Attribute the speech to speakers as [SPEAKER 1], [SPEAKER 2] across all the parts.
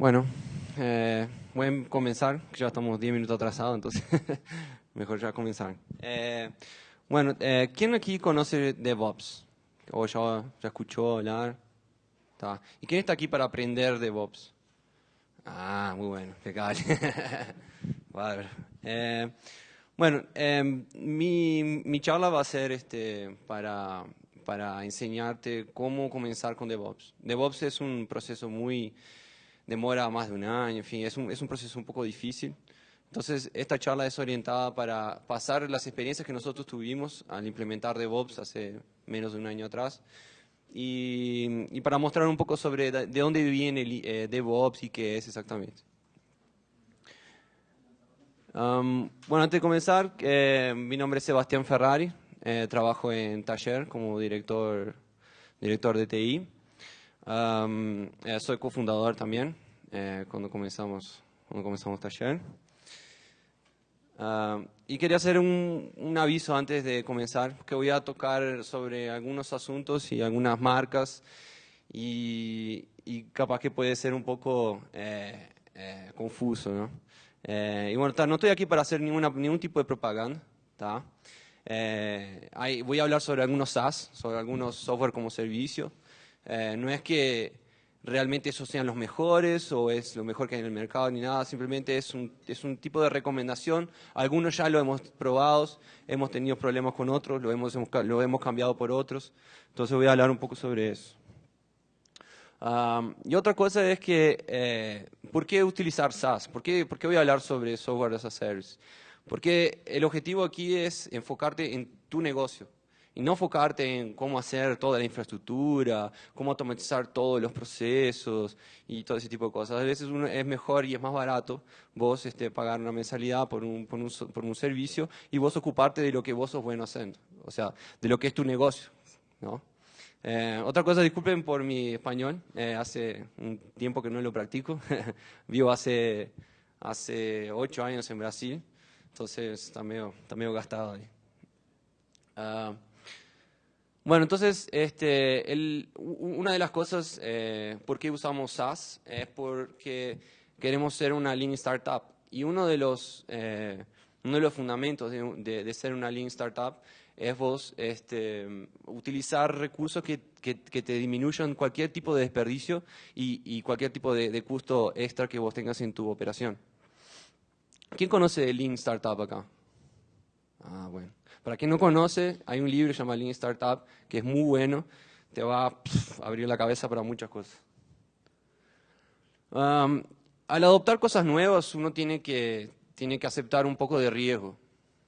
[SPEAKER 1] bueno, eh, voy a comenzar, ya estamos 10 minutos atrasados, entonces mejor ya comenzar. Eh, bueno, eh, ¿quién aquí conoce DevOps? ¿O ya, ya escuchó hablar? ¿Y quién está aquí para aprender DevOps? Ah, muy bueno, qué vale. eh, bueno, em, mi, mi, charla va a ser este, para, para enseñarte cómo comenzar con DevOps. DevOps es un proceso muy, demora más de un año, en fin, es un, es un proceso un poco difícil. Entonces, esta charla es orientada para pasar las experiencias que nosotros tuvimos al implementar DevOps hace menos de un año atrás y, y para mostrar un poco sobre de dónde viene el, eh, DevOps y qué es exactamente. Um, bueno, antes de comenzar, eh, mi nombre es Sebastián Ferrari, eh, trabajo en Taller como director, director de TI. Um, eh, soy cofundador también eh, cuando comenzamos cuando comenzamos Taller. Uh, y quería hacer un, un, aviso antes de comenzar, que voy a tocar sobre algunos asuntos y algunas marcas y, capaz que puede ser un poco eh, eh, confuso, ¿no? Y bueno, no estoy aquí para hacer ninguna, ningún tipo de propaganda. Eh, hay, voy a hablar sobre algunos SaaS, sobre algunos software como servicio. No es que realmente esos sean los mejores o es lo mejor que hay en el mercado ni nada, simplemente es un, es un tipo de recomendación. Algunos ya lo hemos probado, hemos tenido problemas con otros, lo hemos, lo hemos cambiado por otros. Entonces voy a hablar un poco sobre eso. Um, y otra cosa es que, eh, ¿por qué utilizar SaaS? ¿Por qué, ¿Por qué voy a hablar sobre software as a service? Porque el objetivo aquí es enfocarte en tu negocio y no enfocarte en cómo hacer toda la infraestructura, cómo automatizar todos los procesos y todo ese tipo de cosas. A veces uno es mejor y es más barato vos este, pagar una mensalidad por un, por, un, por un servicio y vos ocuparte de lo que vos sos bueno haciendo, o sea, de lo que es tu negocio. ¿no? Eh, otra cosa, disculpen por mi español, eh, hace un tiempo que no lo practico, vivo hace, hace ocho años en Brasil, entonces está medio, está medio gastado ahí. Uh, bueno, entonces, este, el, una de las cosas eh, por qué usamos SaaS es porque queremos ser una Lean Startup. Y uno de los, eh, uno de los fundamentos de, de, de ser una Lean Startup es vos este, utilizar recursos que, que, que, te disminuyan cualquier tipo de desperdicio y, y cualquier tipo de, de, costo extra que vos tengas en tu operación. ¿Quién conoce Lean Startup acá? Ah, bueno. Para quien no conoce, hay un libro llamado Lean Startup que es muy bueno, te va a abrir la cabeza para muchas cosas. Al adoptar cosas nuevas, uno tiene que, tiene que aceptar un poco de riesgo.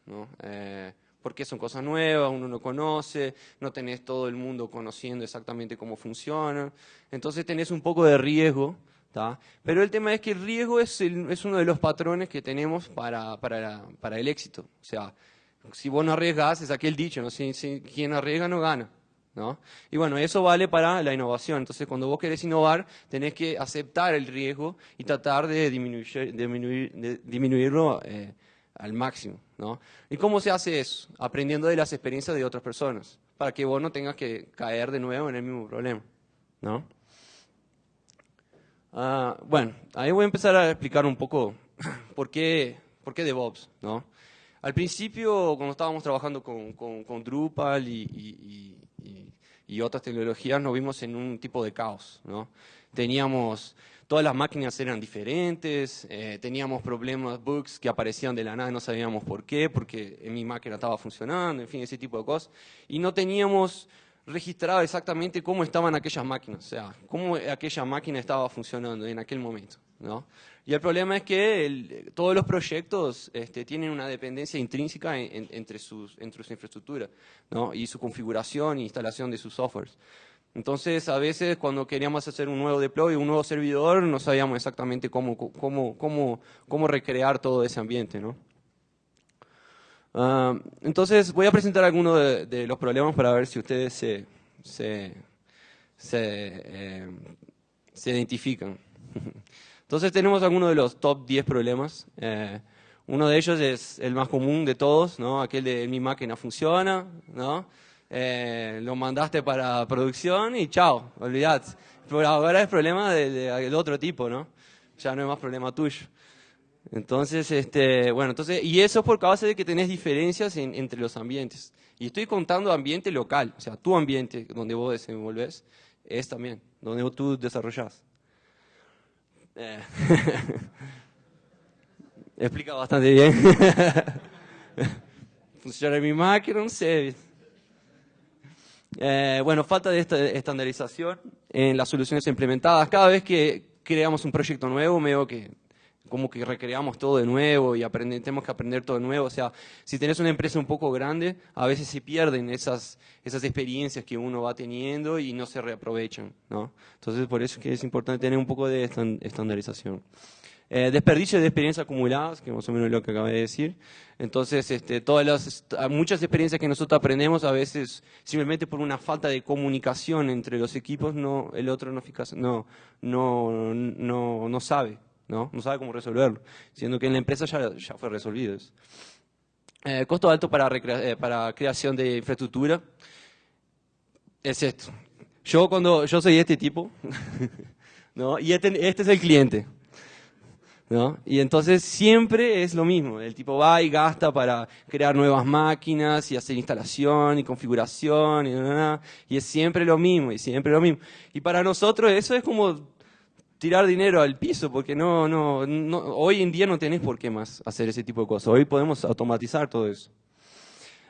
[SPEAKER 1] ¿no? Eh, porque son cosas nuevas, uno no conoce, no tenés todo el mundo conociendo exactamente cómo funciona, entonces tenés un poco de riesgo, ¿tá? pero el tema es que el riesgo es, es uno de los patrones que tenemos para, para, para el éxito, o sea, si vos no arriesgas, es aquel dicho, ¿no? si, si, quien arriesga no gana. ¿No? Y bueno, eso vale para la innovación. Entonces, cuando vos querés innovar, tenés que aceptar el riesgo y tratar de, disminuir, disminuir, de disminuirlo eh, al máximo, ¿no? ¿Y cómo se hace eso? Aprendiendo de las experiencias de otras personas, para que vos no tengas que caer de nuevo en el mismo problema, ¿no? Uh, bueno, ahí voy a empezar a explicar un poco por qué, por qué DevOps, ¿no? Al principio, cuando estábamos trabajando con, Drupal y, y, y, y, otras tecnologías, nos vimos en un tipo de caos. Teníamos todas las máquinas eran diferentes, eh, teníamos problemas, bugs que aparecían de la nada, no sabíamos por qué, porque en mi máquina estaba funcionando, en fin, ese tipo de cosas. Y no teníamos registrado exactamente cómo estaban aquellas máquinas, o sea, cómo aquella máquina estaba funcionando en aquel momento. ¿No? Y el problema es que todos los proyectos este, tienen una dependencia intrínseca en, en, entre, sus, su infraestructura y su configuración e instalación de sus softwares. Entonces, a veces cuando queríamos hacer un nuevo deploy, un nuevo servidor, no sabíamos exactamente cómo, recrear todo ese ambiente. Uh, entonces, voy a presentar algunos de, los problemas para ver si ustedes se, se, eh, se identifican. Entonces, tenemos algunos de los top 10 problemas. Eh, uno de ellos es el más común de todos, ¿no? aquel de mi máquina funciona, ¿no? eh, lo mandaste para producción y chao, olvidate. Pero ahora es problema del de, de otro tipo, ¿no? ya no es más problema tuyo. Entonces, este, bueno, entonces, y eso es por causa de que tenés diferencias entre los ambientes. Y estoy contando ambiente local, o sea, tu ambiente donde vos desenvolves es también donde tú desarrollas. Eh. Explica bastante bien. Funciona mi máquina, no sé. Eh, bueno, falta de esta estandarización en las soluciones implementadas. Cada vez que creamos un proyecto nuevo, veo que como que recreamos todo de nuevo y tenemos que aprender todo de nuevo. O sea, si tenés una empresa un poco grande, a veces se pierden esas, esas experiencias que uno va teniendo y no se reaprovechan. ¿no? Entonces, por eso es que es importante tener un poco de estandarización. Eh, desperdicio de experiencias acumuladas, que más o menos es lo que acabé de decir. Entonces, este, todas las, muchas experiencias que nosotros aprendemos, a veces simplemente por una falta de comunicación entre los equipos, no, el otro no, no, no, no, no sabe. ¿No? No sabe cómo resolverlo, siendo que en la empresa ya, ya fue resolvido eso. Eh, costo alto para, eh, para creación de infraestructura es esto. Yo cuando yo soy este tipo, ¿no? Y este, este es el cliente. ¿No? Y entonces siempre es lo mismo, el tipo va y gasta para crear nuevas máquinas y hacer instalación y configuración y, y es siempre lo mismo y siempre lo mismo. Y para nosotros eso es como tirar dinero al piso, porque no, no, no, hoy en día no tenés por qué más hacer ese tipo de cosas. Hoy podemos automatizar todo eso.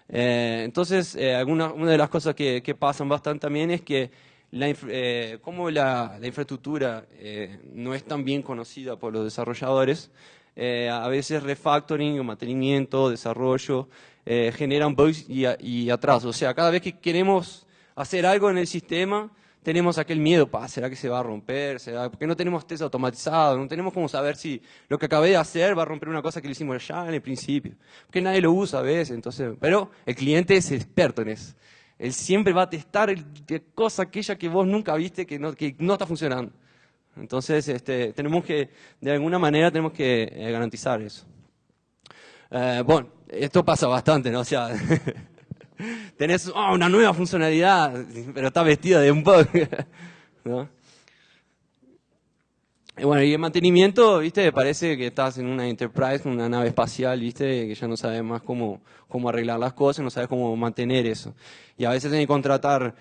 [SPEAKER 1] Eh, entonces, eh, alguna, una de las cosas que, que, pasan bastante también es que la, eh, como la, la infraestructura no es tan bien conocida por los desarrolladores, a veces refactoring o mantenimiento, desarrollo, generan bugs y, y atrasos. O sea, cada vez que queremos hacer algo en el sistema, tenemos aquel miedo, pa, ¿será que se va a romper? ¿Será? Porque no tenemos test automatizado, no tenemos cómo saber si lo que acabé de hacer va a romper una cosa que le hicimos ya en el principio. Porque nadie lo usa a veces, entonces, pero el cliente es experto en eso. Él siempre va a testar el, cosa aquella que vos nunca viste que no, que no está funcionando. Entonces, este, tenemos que, de alguna manera, tenemos que eh, garantizar eso. Eh, bueno, esto pasa bastante, ¿no? O sea, tenés oh, una nueva funcionalidad, pero está vestida de un bug. Y bueno, y el mantenimiento, viste, parece que estás en una Enterprise, una nave espacial, viste, que ya no sabes más cómo, cómo arreglar las cosas, no sabes cómo mantener eso. Y a veces tenés que contratar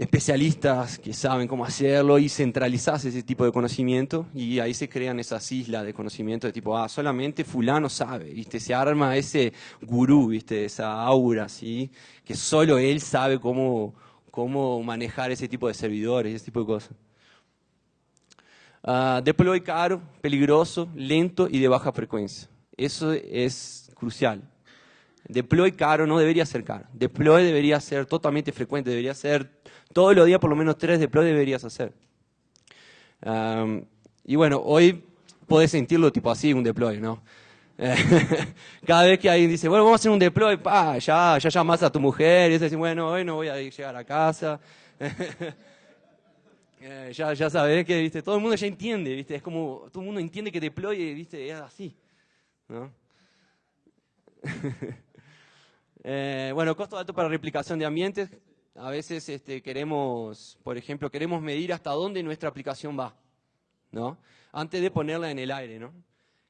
[SPEAKER 1] especialistas que saben cómo hacerlo y centralizás ese tipo de conocimiento y ahí se crean esas islas de conocimiento de tipo, ah, solamente fulano sabe, ¿viste? Se arma ese gurú, ¿viste? Esa aura, ¿sí? Que solo él sabe cómo, cómo manejar ese tipo de servidores, ese tipo de cosas. Uh, deploy caro, peligroso, lento y de baja frecuencia. Eso es crucial. Deploy caro no debería ser caro. Deploy debería ser totalmente frecuente, debería ser todos los días por lo menos tres deploy deberías hacer. y bueno, hoy podés sentirlo tipo así, un deploy, ¿no? Cada vez que alguien dice, bueno, vamos a hacer un deploy, pa, ya, ya llamas a tu mujer y dices, bueno, hoy no voy a llegar a casa. Eh, ya, ya sabes que, viste, todo el mundo ya entiende, viste, es como, todo el mundo entiende que deploy, viste, es así, ¿no? Eh, bueno, costo alto para replicación de ambientes, a veces este, queremos, por ejemplo, queremos medir hasta dónde nuestra aplicación va, ¿no? Antes de ponerla en el aire, ¿no?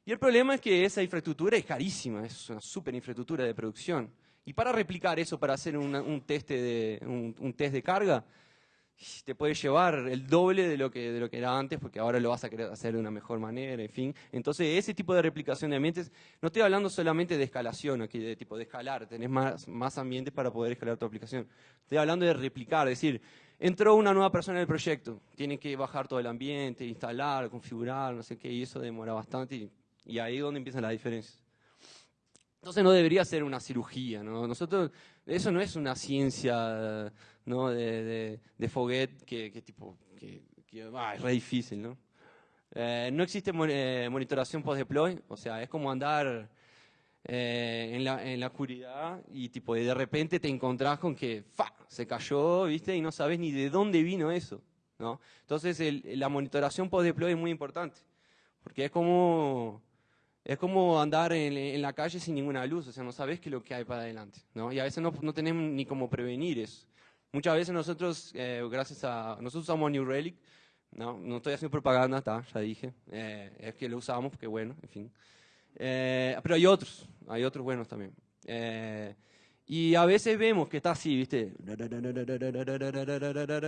[SPEAKER 1] Y el problema es que esa infraestructura es carísima, es una super infraestructura de producción. Y para replicar eso, para hacer un, test de, un test de carga, te puede llevar el doble de lo, que, de lo que era antes, porque ahora lo vas a querer hacer de una mejor manera, en fin. Entonces, ese tipo de replicación de ambientes, no estoy hablando solamente de escalación, aquí de tipo de escalar, tenés más, más ambientes para poder escalar tu aplicación. Estoy hablando de replicar, es decir, entró una nueva persona en el proyecto, tiene que bajar todo el ambiente, instalar, configurar, no sé qué, y eso demora bastante, y, y ahí es donde empiezan las diferencias. Entonces no debería ser una cirugía, ¿no? Nosotros, eso no es una ciencia ¿no? de, de, Foguet que, tipo, que, ah, es re difícil, ¿no? Eh, no existe eh, monitoración post-deploy, o sea, es como andar eh, en, la, en la oscuridad y tipo de repente te encontrás con que ¡fa! se cayó, ¿viste? Y no sabes ni de dónde vino eso, ¿no? Entonces el, la monitoración post-deploy es muy importante, porque es como es como andar en, la calle sin ninguna luz, o sea, no sabes qué es lo que hay para adelante, ¿no? Y a veces no, no tenemos ni cómo prevenir eso. Muchas veces nosotros, eh, gracias a, nosotros usamos New Relic, No, no estoy haciendo propaganda, está, ya dije. Eh, es que lo usamos porque bueno, en fin. Eh, pero hay otros, hay otros buenos también. Eh, y a veces vemos que está así, ¿viste?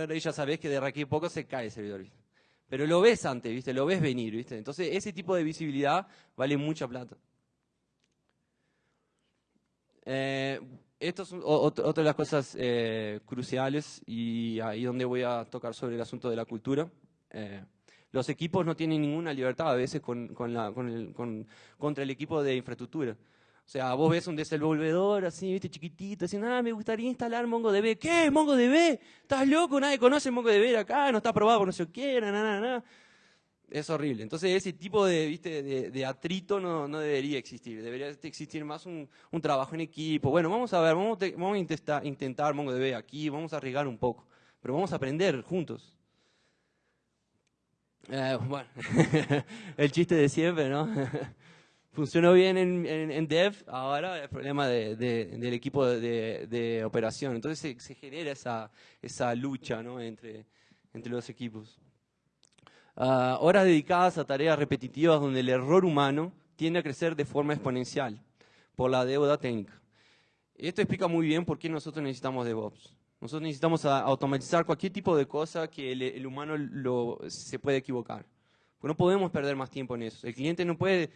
[SPEAKER 1] Y ya sabes que de aquí a poco se cae el servidor, ¿viste? Pero lo ves antes, ¿viste? Lo ves venir, ¿viste? Entonces, ese tipo de visibilidad vale mucha plata. Eh, esto es otra de las cosas eh, cruciales y ahí donde voy a tocar sobre el asunto de la cultura. Eh, los equipos no tienen ninguna libertad a veces contra el equipo de infraestructura. O sea, vos ves un desenvolvedor así, viste, chiquitito, diciendo, ah, me gustaría instalar MongoDB. ¿Qué? ¿MongoDB? ¿Estás loco? Nadie conoce MongoDB acá, no está aprobado por no sé qué, nada, nada, es horrible. Entonces ese tipo de, ¿viste? de, atrito no, no, debería existir. Debería existir más un, un, trabajo en equipo. Bueno, vamos a ver, vamos, vamos a intentar MongoDB aquí, vamos a arriesgar un poco, pero vamos a aprender juntos. Eh, bueno, el chiste de siempre, ¿no? Funcionó bien en, en, Dev, ahora el problema de, del equipo de, operación. Entonces se, se, genera esa, esa lucha ¿no? entre, entre los equipos. Ah, horas dedicadas a tareas repetitivas donde el error humano tiende a crecer de forma exponencial por la deuda técnica. Esto explica muy bien por qué nosotros necesitamos DevOps. Nosotros necesitamos automatizar cualquier tipo de cosa que el, humano se puede equivocar. no podemos perder más tiempo en eso. El cliente no puede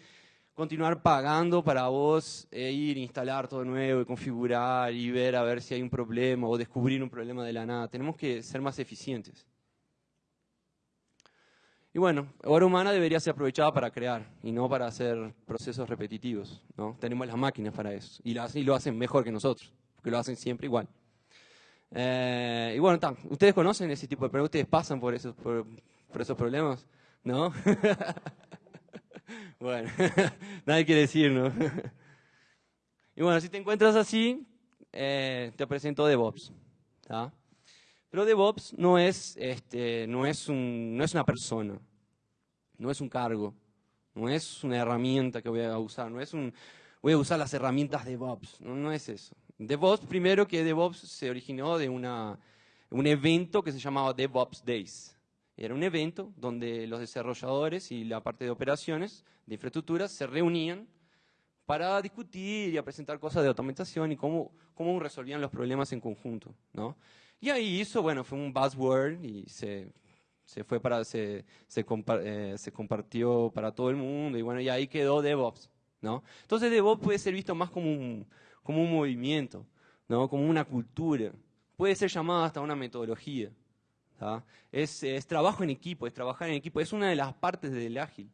[SPEAKER 1] continuar pagando para vos e ir, instalar todo nuevo y configurar y ver a ver si hay un problema o descubrir un problema de la nada. Tenemos que ser más eficientes. Y bueno, hora humana debería ser aprovechada para crear y no para hacer procesos repetitivos. ¿no? Tenemos las máquinas para eso y, lo hacen mejor que nosotros, porque lo hacen siempre igual. Eh, y bueno, ustedes conocen ese tipo de problemas, ustedes pasan por esos, por, esos problemas, ¿no? bueno, nadie quiere decir, ¿no? y bueno, si te encuentras así, eh, te presento DevOps. Pero DevOps no es, este, no, es un, no es una persona, no es un cargo, no es una herramienta que voy a usar, no es un, voy a usar las herramientas DevOps, no, no es eso. DevOps, primero que DevOps se originó de una, un evento que se llamaba DevOps Days. Era un evento donde los desarrolladores y la parte de operaciones de infraestructuras se reunían para discutir y a presentar cosas de automatización y cómo, cómo resolvían los problemas en conjunto. ¿no? Y ahí hizo, bueno, fue un buzzword y se, se fue para, se, se, eh, se, compartió para todo el mundo y bueno, y ahí quedó DevOps, ¿no? Entonces DevOps puede ser visto más como un, como un movimiento, ¿no? Como una cultura. Puede ser llamado hasta una metodología. Es, es, trabajo en equipo, es trabajar en equipo, es una de las partes del ágil.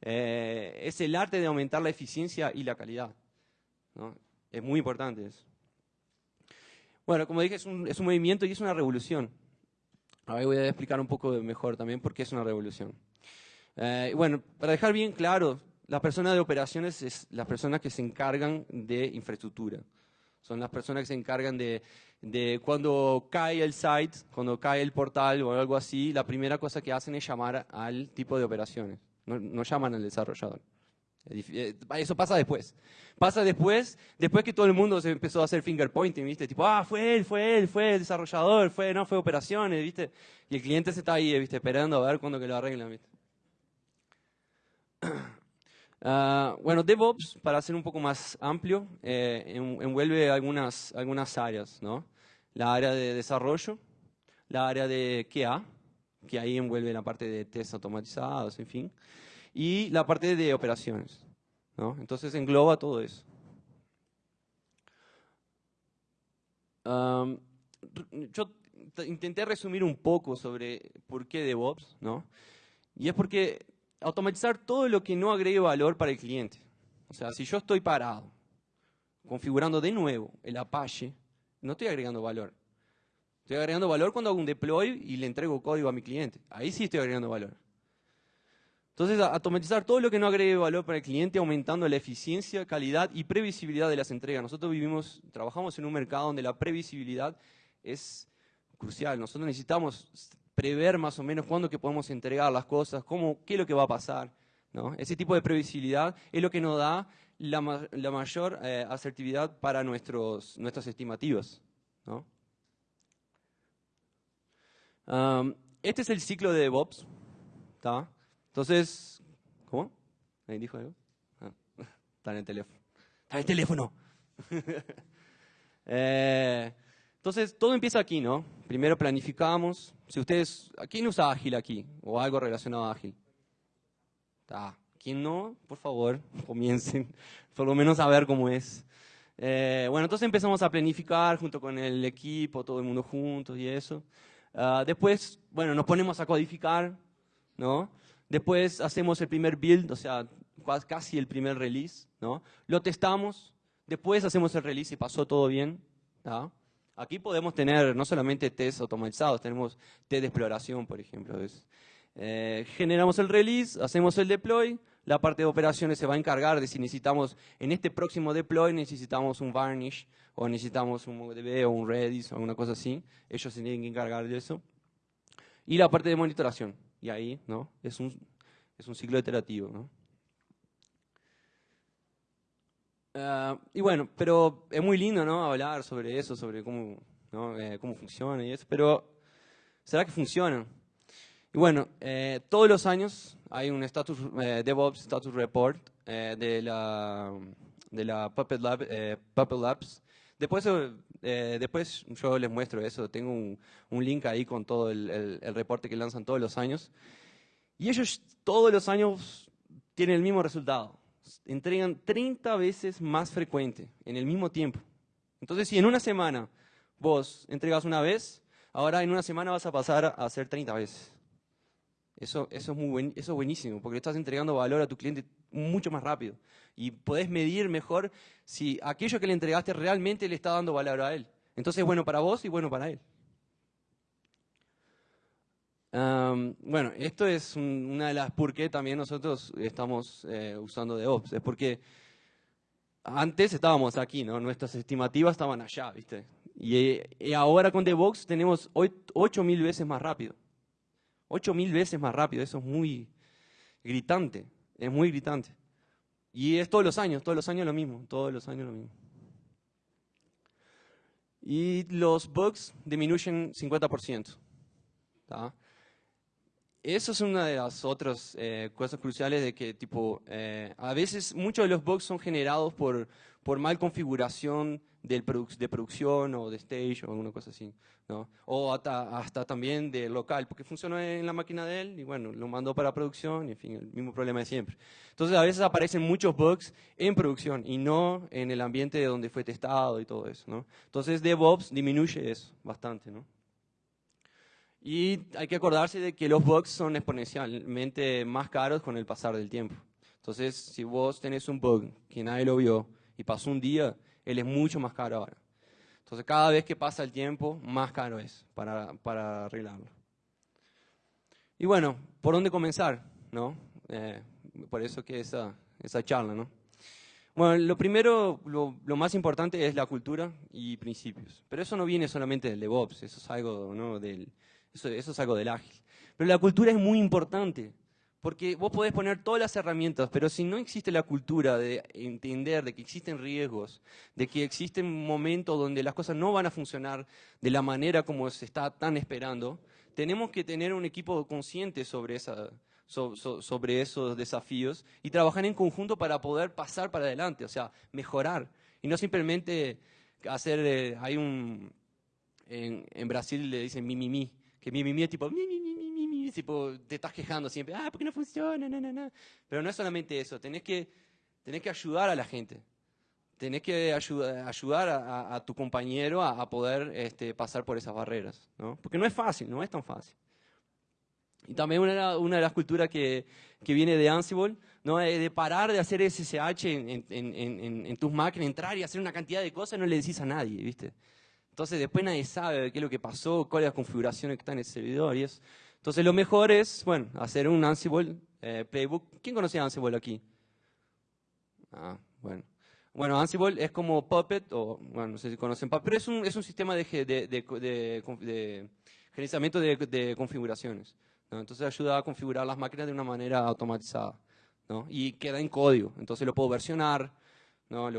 [SPEAKER 1] Eh, es el arte de aumentar la eficiencia y la calidad. ¿no? Es muy importante eso. Bueno, como dije, es un, es un movimiento y es una revolución. Ahora voy a explicar un poco mejor también por qué es una revolución. Eh, bueno, para dejar bien claro, la persona de operaciones es las personas que se encargan de infraestructura. Son las personas que se encargan de, de cuando cae el site, cuando cae el portal o algo así, la primera cosa que hacen es llamar al tipo de operaciones. No, no llaman al desarrollador. Eh, eso pasa después. Pasa después, después que todo el mundo se empezó a hacer finger pointing, ¿viste? Tipo, ah, fue él, fue él, fue el desarrollador, fue, no, fue operaciones, ¿viste? Y el cliente se está ahí, ¿viste? Esperando a ver cuándo que lo arreglan, ¿viste? Ah, bueno, DevOps, para ser un poco más amplio, eh, envuelve algunas, algunas áreas, ¿no? La área de desarrollo, la área de QA, que ahí envuelve la parte de test automatizados, en fin y la parte de operaciones. ¿no? Entonces engloba todo eso. yo intenté resumir un poco sobre por qué DevOps, ¿no? Y es porque automatizar todo lo que no agregue valor para el cliente. O sea, si yo estoy parado, configurando de nuevo el Apache, no estoy agregando valor. Estoy agregando valor cuando hago un deploy y le entrego código a mi cliente. Ahí sí estoy agregando valor. Entonces, automatizar todo lo que no agregue valor para el cliente, aumentando la eficiencia, calidad y previsibilidad de las entregas. Nosotros vivimos, trabajamos en un mercado donde la previsibilidad es crucial. Nosotros necesitamos prever más o menos cuándo que podemos entregar las cosas, cómo, qué es lo que va a pasar. ¿no? Ese tipo de previsibilidad es lo que nos da la, mayor eh, asertividad para nuestros, nuestras estimativas. ¿no? este es el ciclo de DevOps. ¿tá? Entonces, ¿cómo? ¿Alguien dijo algo? Ah, está en el teléfono. Está en el teléfono. Eh, entonces, todo empieza aquí, ¿no? Primero planificamos. Si ustedes, ¿quién usa Ágil aquí? O algo relacionado a Ágil. ¿Quién no? Por favor, comiencen. Por lo menos a ver cómo es. Eh, bueno, entonces empezamos a planificar junto con el equipo, todo el mundo juntos y eso. Ah, después, bueno, nos ponemos a codificar, ¿no? Después hacemos el primer build, o sea, casi el primer release, ¿no? Lo testamos, después hacemos el release y pasó todo bien, Aquí podemos tener no solamente test automatizados, tenemos test de exploración, por ejemplo. Eh, generamos el release, hacemos el deploy, la parte de operaciones se va a encargar de si necesitamos, en este próximo deploy necesitamos un varnish, o necesitamos un MongoDB o un Redis o alguna cosa así. Ellos se tienen que encargar de eso. Y la parte de monitoración. Y ahí, ¿no? Es un, es un ciclo iterativo, ¿no? Ah, y bueno, pero es muy lindo, ¿no? Hablar sobre eso, sobre cómo, ¿no? Eh, cómo funciona y eso, pero ¿será que funciona? Y bueno, eh, todos los años hay un status, eh, DevOps Status Report eh, de, la, de la Puppet, Lab, Puppet Labs. Después, después yo les muestro eso, tengo un, un link ahí con todo el, el, reporte que lanzan todos los años. Y ellos todos los años tienen el mismo resultado. Entregan 30 veces más frecuente en el mismo tiempo. Entonces, si en una semana vos entregas una vez, ahora en una semana vas a pasar a hacer 30 veces. Eso, eso, es muy buen, eso es buenísimo, porque estás entregando valor a tu cliente mucho más rápido. Y podés medir mejor si aquello que le entregaste realmente le está dando valor a él. Entonces es bueno para vos y bueno para él. Bueno, esto es una de las por qué también nosotros estamos eh, usando DevOps. Es porque antes estábamos aquí, ¿no? Nuestras estimativas estaban allá, ¿viste? Y, y ahora con DevOps tenemos 8.000 veces más rápido. Ocho mil veces más rápido, eso es muy gritante, es muy gritante. Y es todos los años, todos los años lo mismo, todos los años lo mismo. Y los bugs disminuyen 50%. Eso es una de las otras eh, cosas cruciales de que, tipo, eh, a veces muchos de los bugs son generados por, por mal configuración del de producción o de stage o alguna cosa así, ¿no? O hasta, hasta también de local, porque funcionó en la máquina de él y bueno, lo mandó para producción y en fin, el mismo problema de siempre. Entonces a veces aparecen muchos bugs en producción y no en el ambiente de donde fue testado y todo eso, ¿no? Entonces DevOps disminuye eso bastante, ¿no? Y hay que acordarse de que los bugs son exponencialmente más caros con el pasar del tiempo. Entonces, si vos tenés un bug que nadie lo vio y pasó un día, él es mucho más caro ahora. Entonces, cada vez que pasa el tiempo, más caro es para, para arreglarlo. Y bueno, ¿por dónde comenzar? ¿No? Eh, por eso que esa, esa charla, ¿no? Bueno, lo primero, lo, más importante es la cultura y principios. Pero eso no viene solamente del DevOps, eso es algo, ¿no? del, eso, eso es algo del ágil. Pero la cultura es muy importante. Porque vos podés poner todas las herramientas, pero si no existe la cultura de entender de que existen riesgos, de que existen momentos donde las cosas no van a funcionar de la manera como se está tan esperando, tenemos que tener un equipo consciente sobre, esa, sobre esos desafíos y trabajar en conjunto para poder pasar para adelante, o sea, mejorar. Y no simplemente hacer, eh, hay un, en, en, Brasil le dicen mi, mi, mi, que mi, mi, mi es tipo mi, mi, mi, tipo, te estás quejando siempre, ah, ¿por qué no funciona? No, Pero no es solamente eso, tenés que, tenés que ayudar a la gente. Tenés que ayudar, ayudar a, tu compañero a, poder este, pasar por esas barreras, ¿no? Porque no es fácil, no es tan fácil. Y también una, una de las culturas que, que, viene de Ansible, ¿no? De parar de hacer SSH en, en, en, en, tus máquinas, entrar y hacer una cantidad de cosas, no le decís a nadie, ¿viste? Entonces después nadie sabe qué es lo que pasó, cuáles las configuraciones que están en el servidor y eso. Entonces lo mejor es, bueno, hacer un Ansible eh, playbook. ¿Quién conocía Ansible aquí? Ah, bueno. Bueno, Ansible es como Puppet, o bueno, no sé si conocen Puppet, pero es un, es un sistema de, de, de, de gerenciamiento de, configuraciones. Entonces ayuda a configurar las máquinas de una manera automatizada. ¿no? Y queda en código, entonces lo puedo versionar, ¿no?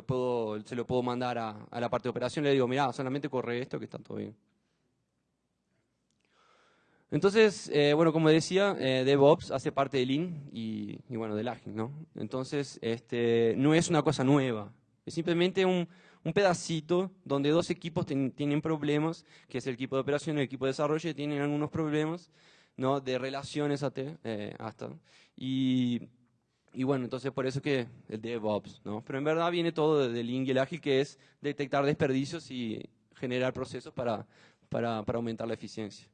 [SPEAKER 1] se lo puedo mandar a, a la parte de operación, le digo, mira, solamente corre esto que está todo bien. Entonces, eh, bueno, como decía, eh, DevOps hace parte del Lean y, bueno, del Ágil, ¿no? Entonces, este, no es una cosa nueva, es simplemente un, un pedacito donde dos equipos tienen problemas, que es el equipo de operación y el equipo de desarrollo, tienen algunos problemas, ¿no? De relaciones hasta, eh, hasta y, y, bueno, entonces por eso que el DevOps, ¿no? Pero en verdad viene todo del Lean el Ágil, que es detectar desperdicios y generar procesos para, para, para aumentar la eficiencia.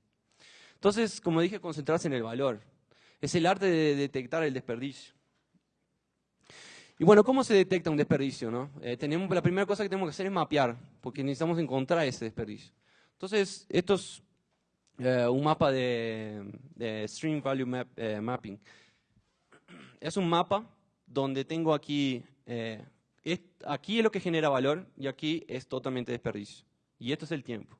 [SPEAKER 1] Entonces, como dije, concentrarse en el valor. Es el arte de detectar el desperdicio. Y bueno, ¿cómo se detecta un desperdicio? No? Eh, tenemos, la primera cosa que tenemos que hacer es mapear, porque necesitamos encontrar ese desperdicio. Entonces, esto es eh, un mapa de, Stream Value eh, Mapping. Es un mapa donde tengo aquí, aquí es lo que genera valor y aquí es totalmente desperdicio. Y esto es el tiempo.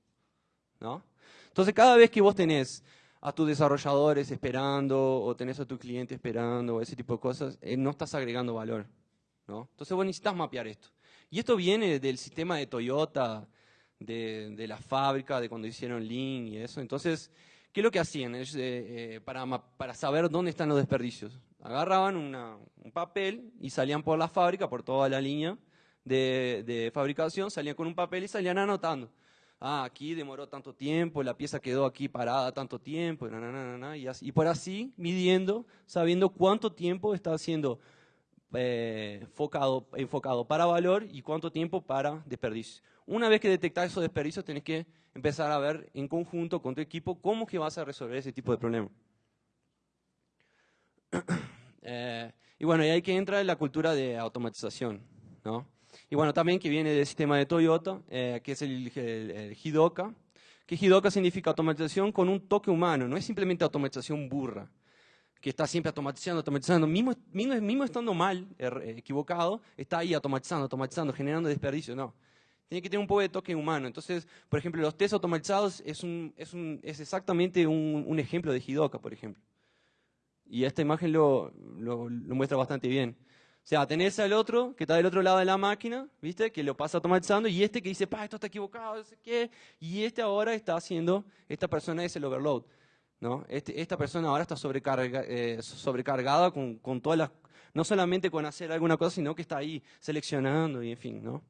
[SPEAKER 1] ¿no? Entonces, cada vez que vos tenés a tus desarrolladores esperando o tenés a tu cliente esperando o ese tipo de cosas, eh, no estás agregando valor. ¿no? Entonces, vos necesitas mapear esto. Y esto viene del sistema de Toyota, de, de la fábrica, de cuando hicieron Lean y eso. Entonces, ¿qué es lo que hacían eh, eh, para, para saber dónde están los desperdicios? Agarraban un papel y salían por la fábrica, por toda la línea de, fabricación, salían con un papel y salían anotando ah, aquí demoró tanto tiempo, la pieza quedó aquí parada tanto tiempo, y, así, y por así midiendo, sabiendo cuánto tiempo está siendo eh, enfocado, enfocado para valor y cuánto tiempo para desperdicio. Una vez que detectas esos desperdicios, tenés que empezar a ver en conjunto con tu equipo cómo que vas a resolver ese tipo de problema. Eh, y bueno, y ahí que entra la cultura de automatización, ¿no? Y bueno, también que viene del sistema de Toyota, eh, que es el, el, Hidoka, que Hidoka significa automatización con un toque humano, no es simplemente automatización burra, que está siempre automatizando, automatizando, mismo, mismo, mismo estando mal, er, equivocado, está ahí automatizando, automatizando, generando desperdicio, no. Tiene que tener un poco de toque humano. Entonces, por ejemplo, los test automatizados es, un, es, un, es exactamente un, un, ejemplo de Hidoka, por ejemplo. Y esta imagen lo, lo, muestra bastante bien. O sea, tenés al otro que está del otro lado de la máquina, ¿viste? Que lo pasa automatizando y este que dice, pa, esto está equivocado, no sé qué. Y este ahora está haciendo, esta persona es el overload, ¿no? Este, esta persona ahora está sobrecarga, eh, sobrecargada con, con, todas las, no solamente con hacer alguna cosa, sino que está ahí seleccionando y en fin, ¿no?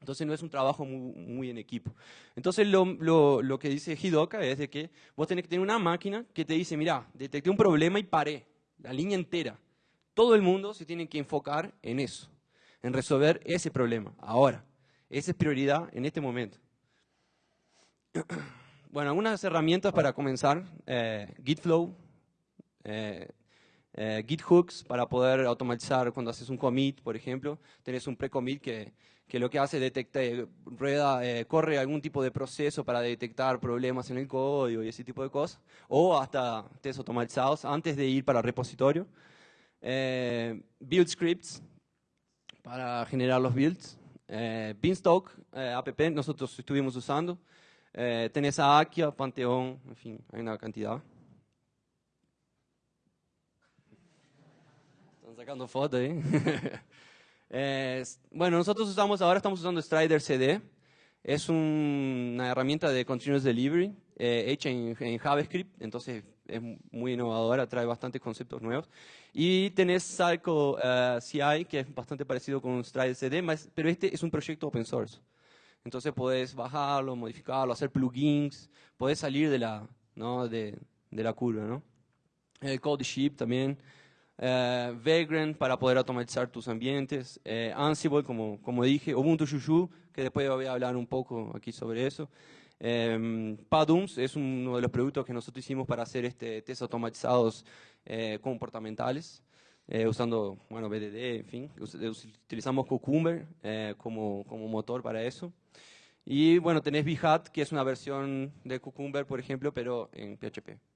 [SPEAKER 1] Entonces no es un trabajo muy, muy en equipo. Entonces lo, lo, lo, que dice Hidoka es de que vos tenés que tener una máquina que te dice, mira, detecté un problema y paré, la línea entera todo el mundo se tiene que enfocar en eso, en resolver ese problema, ahora. Esa es prioridad en este momento. Bueno, algunas herramientas para comenzar, eh, Gitflow, eh, eh, GitHooks para poder automatizar cuando haces un commit, por ejemplo. Tenés un pre-commit que, que, lo que hace detecta, rueda, corre algún tipo de proceso para detectar problemas en el código y ese tipo de cosas. O hasta test automatizados antes de ir para el repositorio eh, build scripts para generar los builds, eh, Beanstalk, eh, app, nosotros estuvimos usando, eh, tenés a Akia, Panteón, en fin, hay una cantidad. Están sacando fotos ahí. eh, bueno, nosotros usamos, ahora estamos usando Strider CD, es un, una herramienta de Continuous Delivery eh, hecha en, en JavaScript, entonces es muy innovadora, trae bastantes conceptos nuevos. Y tenés Cycle eh, CI, que es bastante parecido con Stride CD, pero este es un proyecto open source. Entonces podés bajarlo, modificarlo, hacer plugins, podés salir de la, ¿no? de, de la curva. ¿no? El Code Ship también. Eh, Vagrant para poder automatizar tus ambientes, eh, Ansible, como, como dije, Ubuntu Juju, que después voy a hablar un poco aquí sobre eso. Eh, Padums es uno de los productos que nosotros hicimos para hacer este test automatizados eh, comportamentales, eh, usando bueno, BDD, en fin. Utilizamos Cucumber eh, como, como motor para eso. Y bueno, tenés Behat, que es una versión de Cucumber, por ejemplo, pero en PHP.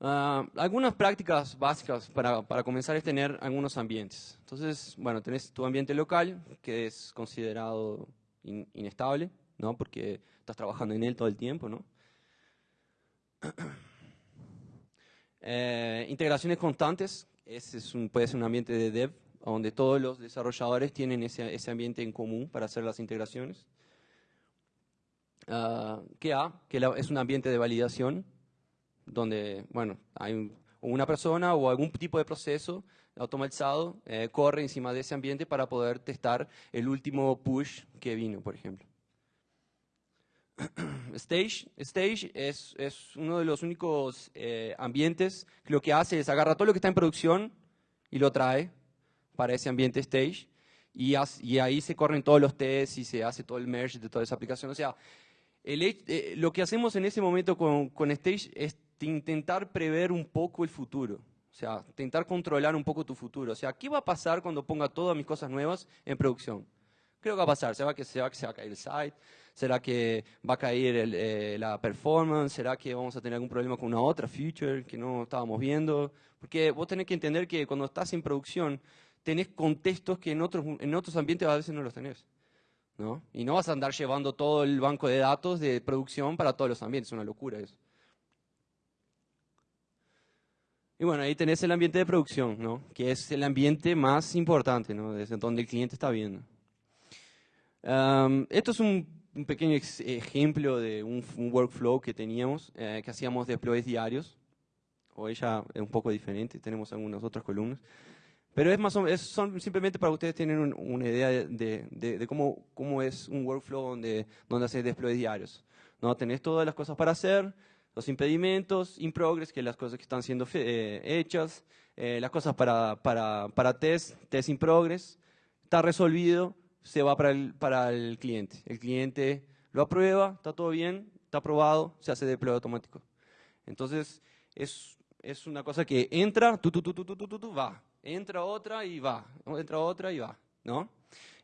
[SPEAKER 1] Uh, algunas prácticas básicas para, para, comenzar es tener algunos ambientes. Entonces, bueno, tenés tu ambiente local, que es considerado inestable, ¿no? Porque estás trabajando en él todo el tiempo, ¿no? Eh, integraciones constantes, ese es un, puede ser un ambiente de dev, donde todos los desarrolladores tienen ese, ese ambiente en común para hacer las integraciones. Uh, QA, que es un ambiente de validación, donde, bueno, hay una persona o algún tipo de proceso automatizado eh, corre encima de ese ambiente para poder testar el último push que vino, por ejemplo. Stage, Stage es, es, uno de los únicos eh, ambientes que lo que hace es agarrar todo lo que está en producción y lo trae para ese ambiente Stage y, y ahí se corren todos los tests y se hace todo el merge de toda esa aplicación. O sea, el, eh, lo que hacemos en ese momento con, con Stage es intentar prever un poco el futuro. O sea, intentar controlar un poco tu futuro. O sea, ¿qué va a pasar cuando ponga todas mis cosas nuevas en producción? Creo que va a pasar. ¿Será que se va, se va a caer el site? ¿Será que va a caer eh, la performance? ¿Será que vamos a tener algún problema con una otra feature que no estábamos viendo? Porque vos tenés que entender que cuando estás en producción, tenés contextos que en otros, en otros ambientes a veces no los tenés. ¿no? Y no vas a andar llevando todo el banco de datos de producción para todos los ambientes. Es una locura eso. Y bueno, ahí tenés el ambiente de producción, ¿no? que es el ambiente más importante, ¿no? desde donde el cliente está viendo. esto es un, pequeño ejemplo de un, workflow que teníamos, eh, que hacíamos deploys diarios. Hoy ya es un poco diferente, tenemos algunas otras columnas. Pero es más o, es, son simplemente para ustedes tengan una idea de, de, cómo, cómo, es un workflow donde, donde haces deploys diarios. ¿no? Tenés todas las cosas para hacer, los impedimentos, in progress, que las cosas que están siendo eh, hechas, eh, las cosas para, para, para, test, test in progress, está resolvido, se va para el, para el cliente. El cliente lo aprueba, está todo bien, está aprobado, se hace deploy automático. Entonces, es, es una cosa que entra, tu, tu, tu, tu, tu, tu, va. Entra otra y va. Entra otra y va. ¿no?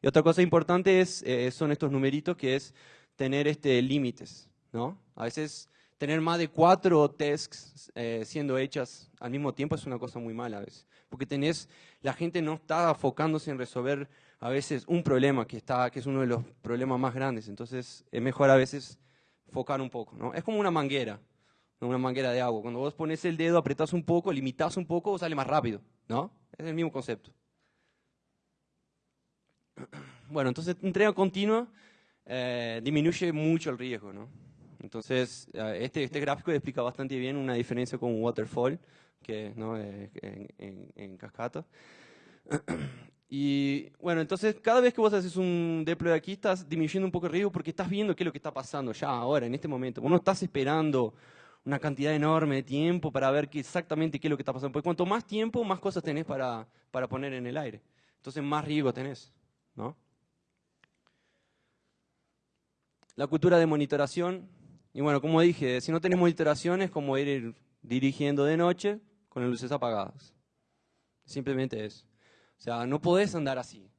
[SPEAKER 1] Y otra cosa importante es, eh, son estos numeritos, que es tener este, límites. ¿no? A veces tener más de cuatro tests eh, siendo hechas al mismo tiempo es una cosa muy mala a veces. Porque tenés, la gente no está enfocándose en resolver a veces un problema que, está, que es uno de los problemas más grandes. Entonces es mejor a veces enfocar un poco. ¿no? Es como una manguera, una manguera de agua. Cuando vos pones el dedo, apretás un poco, limitás un poco, sale más rápido. ¿no? Es el mismo concepto. Bueno, entonces entrega continua eh, disminuye mucho el riesgo. ¿no? Entonces, eh, este, este gráfico explica bastante bien una diferencia con waterfall, que ¿no? Eh, en, en, cascata. Y bueno, entonces cada vez que vos haces un deploy aquí, estás disminuyendo un poco el riesgo porque estás viendo qué es lo que está pasando ya, ahora, en este momento. Vos no estás esperando una cantidad enorme de tiempo para ver qué, exactamente qué es lo que está pasando. Porque cuanto más tiempo, más cosas tenés para, para poner en el aire. Entonces más riesgo tenés. ¿no? La cultura de monitoración y bueno, como dije, si no tenemos iteraciones, como ir dirigiendo de noche con las luces apagadas. Simplemente eso. O sea, no podés andar así.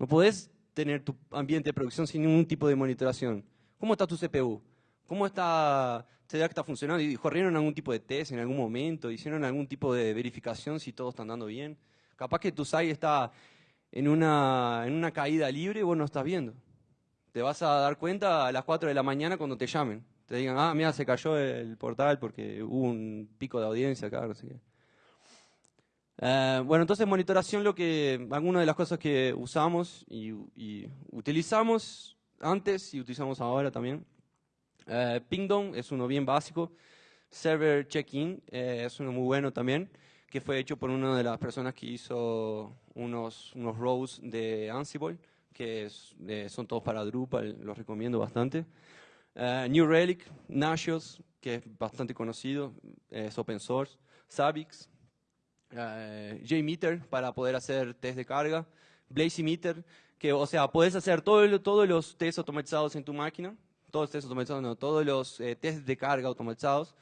[SPEAKER 1] No podés tener tu ambiente de producción sin ningún tipo de monitoración. ¿Cómo está tu CPU? ¿Cómo está, ¿será que está funcionando? ¿Y corrieron algún tipo de test en algún momento? ¿Hicieron algún tipo de verificación si todo está andando bien? Capaz que tu SAI está en una, en una caída libre y vos no estás viendo. Te vas a dar cuenta a las 4 de la mañana cuando te llamen te digan, ah, mira, se cayó el portal porque hubo un pico de audiencia acá, no sé qué. Eh, bueno, entonces monitoración, lo que, algunas de las cosas que usamos y, utilizamos antes y utilizamos ahora también. Eh, Pingdom es uno bien básico. Server Check-in eh, es uno muy bueno también, que fue hecho por una de las personas que hizo unos, unos rows de Ansible, que son todos para Drupal, los recomiendo bastante. Eh, New Relic, Nagios, que es bastante conocido, es open source. Savix, uh, JMeter para poder hacer test de carga. BlazyMeter, que o sea, puedes hacer todo, todos los tests automatizados en tu máquina, todos los tests automatizados, no, todos los eh, tests de carga automatizados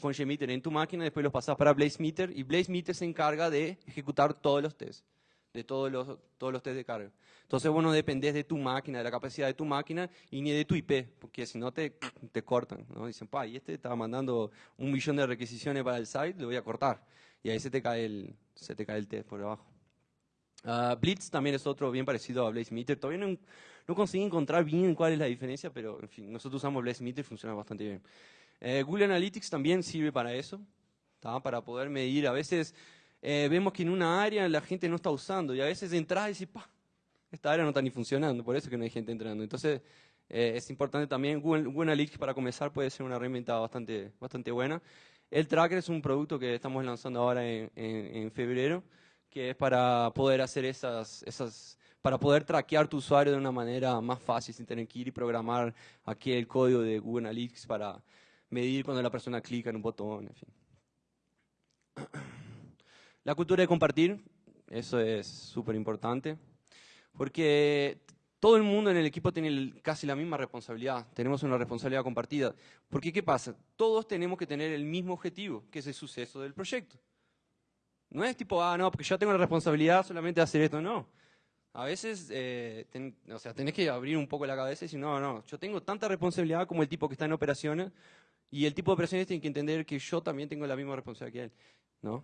[SPEAKER 1] con JMeter en tu máquina, después los pasas para BlazeMeter y BlazeMeter se encarga de ejecutar todos los tests de todos los, todos los test de carga. Entonces, bueno, dependés de tu máquina, de la capacidad de tu máquina y ni de tu IP, porque si no te, te cortan. ¿no? Dicen, pa, y este estaba mandando un millón de requisiciones para el site, le voy a cortar. Y ahí se te cae el, se te cae el test por abajo. Uh, Blitz también es otro bien parecido a BlazeMeter. Todavía no, no, conseguí encontrar bien cuál es la diferencia, pero en fin, nosotros usamos BlazeMeter y funciona bastante bien. Eh, Google Analytics también sirve para eso, para poder medir. A veces eh, vemos que en una área la gente no está usando y a veces entras y dices, pa, esta área no está ni funcionando, por eso que no hay gente entrando. Entonces, eh, es importante también. Google, Google, Analytics para comenzar puede ser una herramienta bastante, bastante buena. El Tracker es un producto que estamos lanzando ahora en, en, febrero, que es para poder hacer esas, esas, para poder traquear tu usuario de una manera más fácil, sin tener que ir y programar aquí el código de Google Analytics para medir cuando la persona clica en un botón, en fin. La cultura de compartir, eso es súper importante, porque todo el mundo en el equipo tiene casi la misma responsabilidad, tenemos una responsabilidad compartida. Porque, ¿qué pasa? Todos tenemos que tener el mismo objetivo, que es el suceso del proyecto. No es tipo, ah, no, porque yo tengo la responsabilidad solamente de hacer esto, no. A veces, eh, o sea, tenés que abrir un poco la cabeza y decir, no, no, yo tengo tanta responsabilidad como el tipo que está en operaciones, y el tipo de operaciones tiene que entender que yo también tengo la misma responsabilidad que él.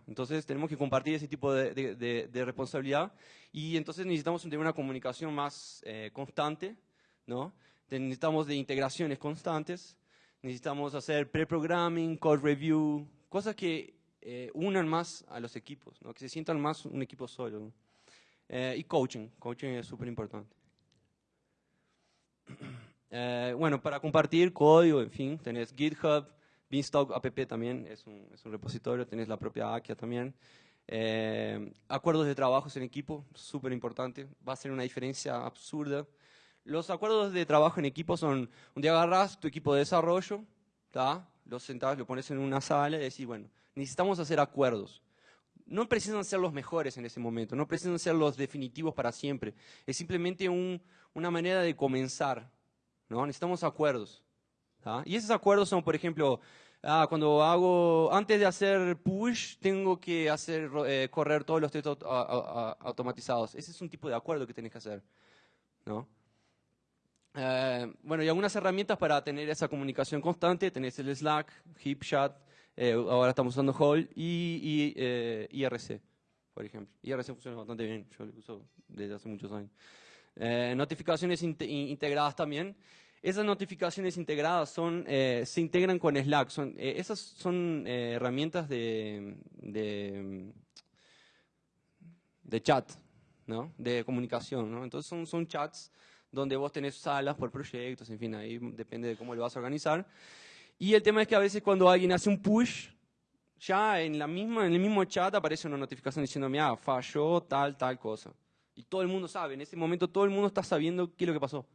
[SPEAKER 1] Entonces tenemos que compartir ese tipo de, responsabilidad y entonces necesitamos tener una comunicación más eh, constante, ¿no? necesitamos de integraciones constantes, necesitamos hacer pre-programming, code review, cosas que eh, unan más a los equipos, ¿no? que se sientan más un equipo solo. Eh, y coaching, coaching es súper importante. bueno, para compartir código, en fin, tenés GitHub, Beanstalk app también es un, es un repositorio, tenés la propia Akia también. Eh, acuerdos de trabajo en equipo, súper importante, va a ser una diferencia absurda. Los acuerdos de trabajo en equipo son, un día agarras tu equipo de desarrollo, lo sentás, lo pones en una sala y decís, bueno, necesitamos hacer acuerdos. No precisan ser los mejores en ese momento, no precisan ser los definitivos para siempre. Es simplemente un, una manera de comenzar. ¿no? Necesitamos acuerdos. Y esos acuerdos son, por ejemplo, ah, cuando hago, antes de hacer push, tengo que hacer eh, correr todos los textos automatizados. Ese es un tipo de acuerdo que tienes que hacer. ¿no? Eh, bueno, y algunas herramientas para tener esa comunicación constante. Tenés el Slack, HipChat, eh, ahora estamos usando Hall y, IRC, por ejemplo. IRC funciona bastante bien, yo lo uso desde hace muchos años. notificaciones integradas también. Esas notificaciones integradas son, eh, se integran con Slack. Eh, esas son eh, herramientas de, de, chat, ¿no? de comunicación. ¿no? Entonces son, son chats donde vos tenés salas por proyectos, en fin, ahí depende de cómo lo vas a organizar. Y el tema es que a veces cuando alguien hace un push, ya en, la misma, en el mismo chat aparece una notificación diciendo, mira, falló tal, tal cosa. Y todo el mundo sabe, en ese momento todo el mundo está sabiendo qué es lo que pasó.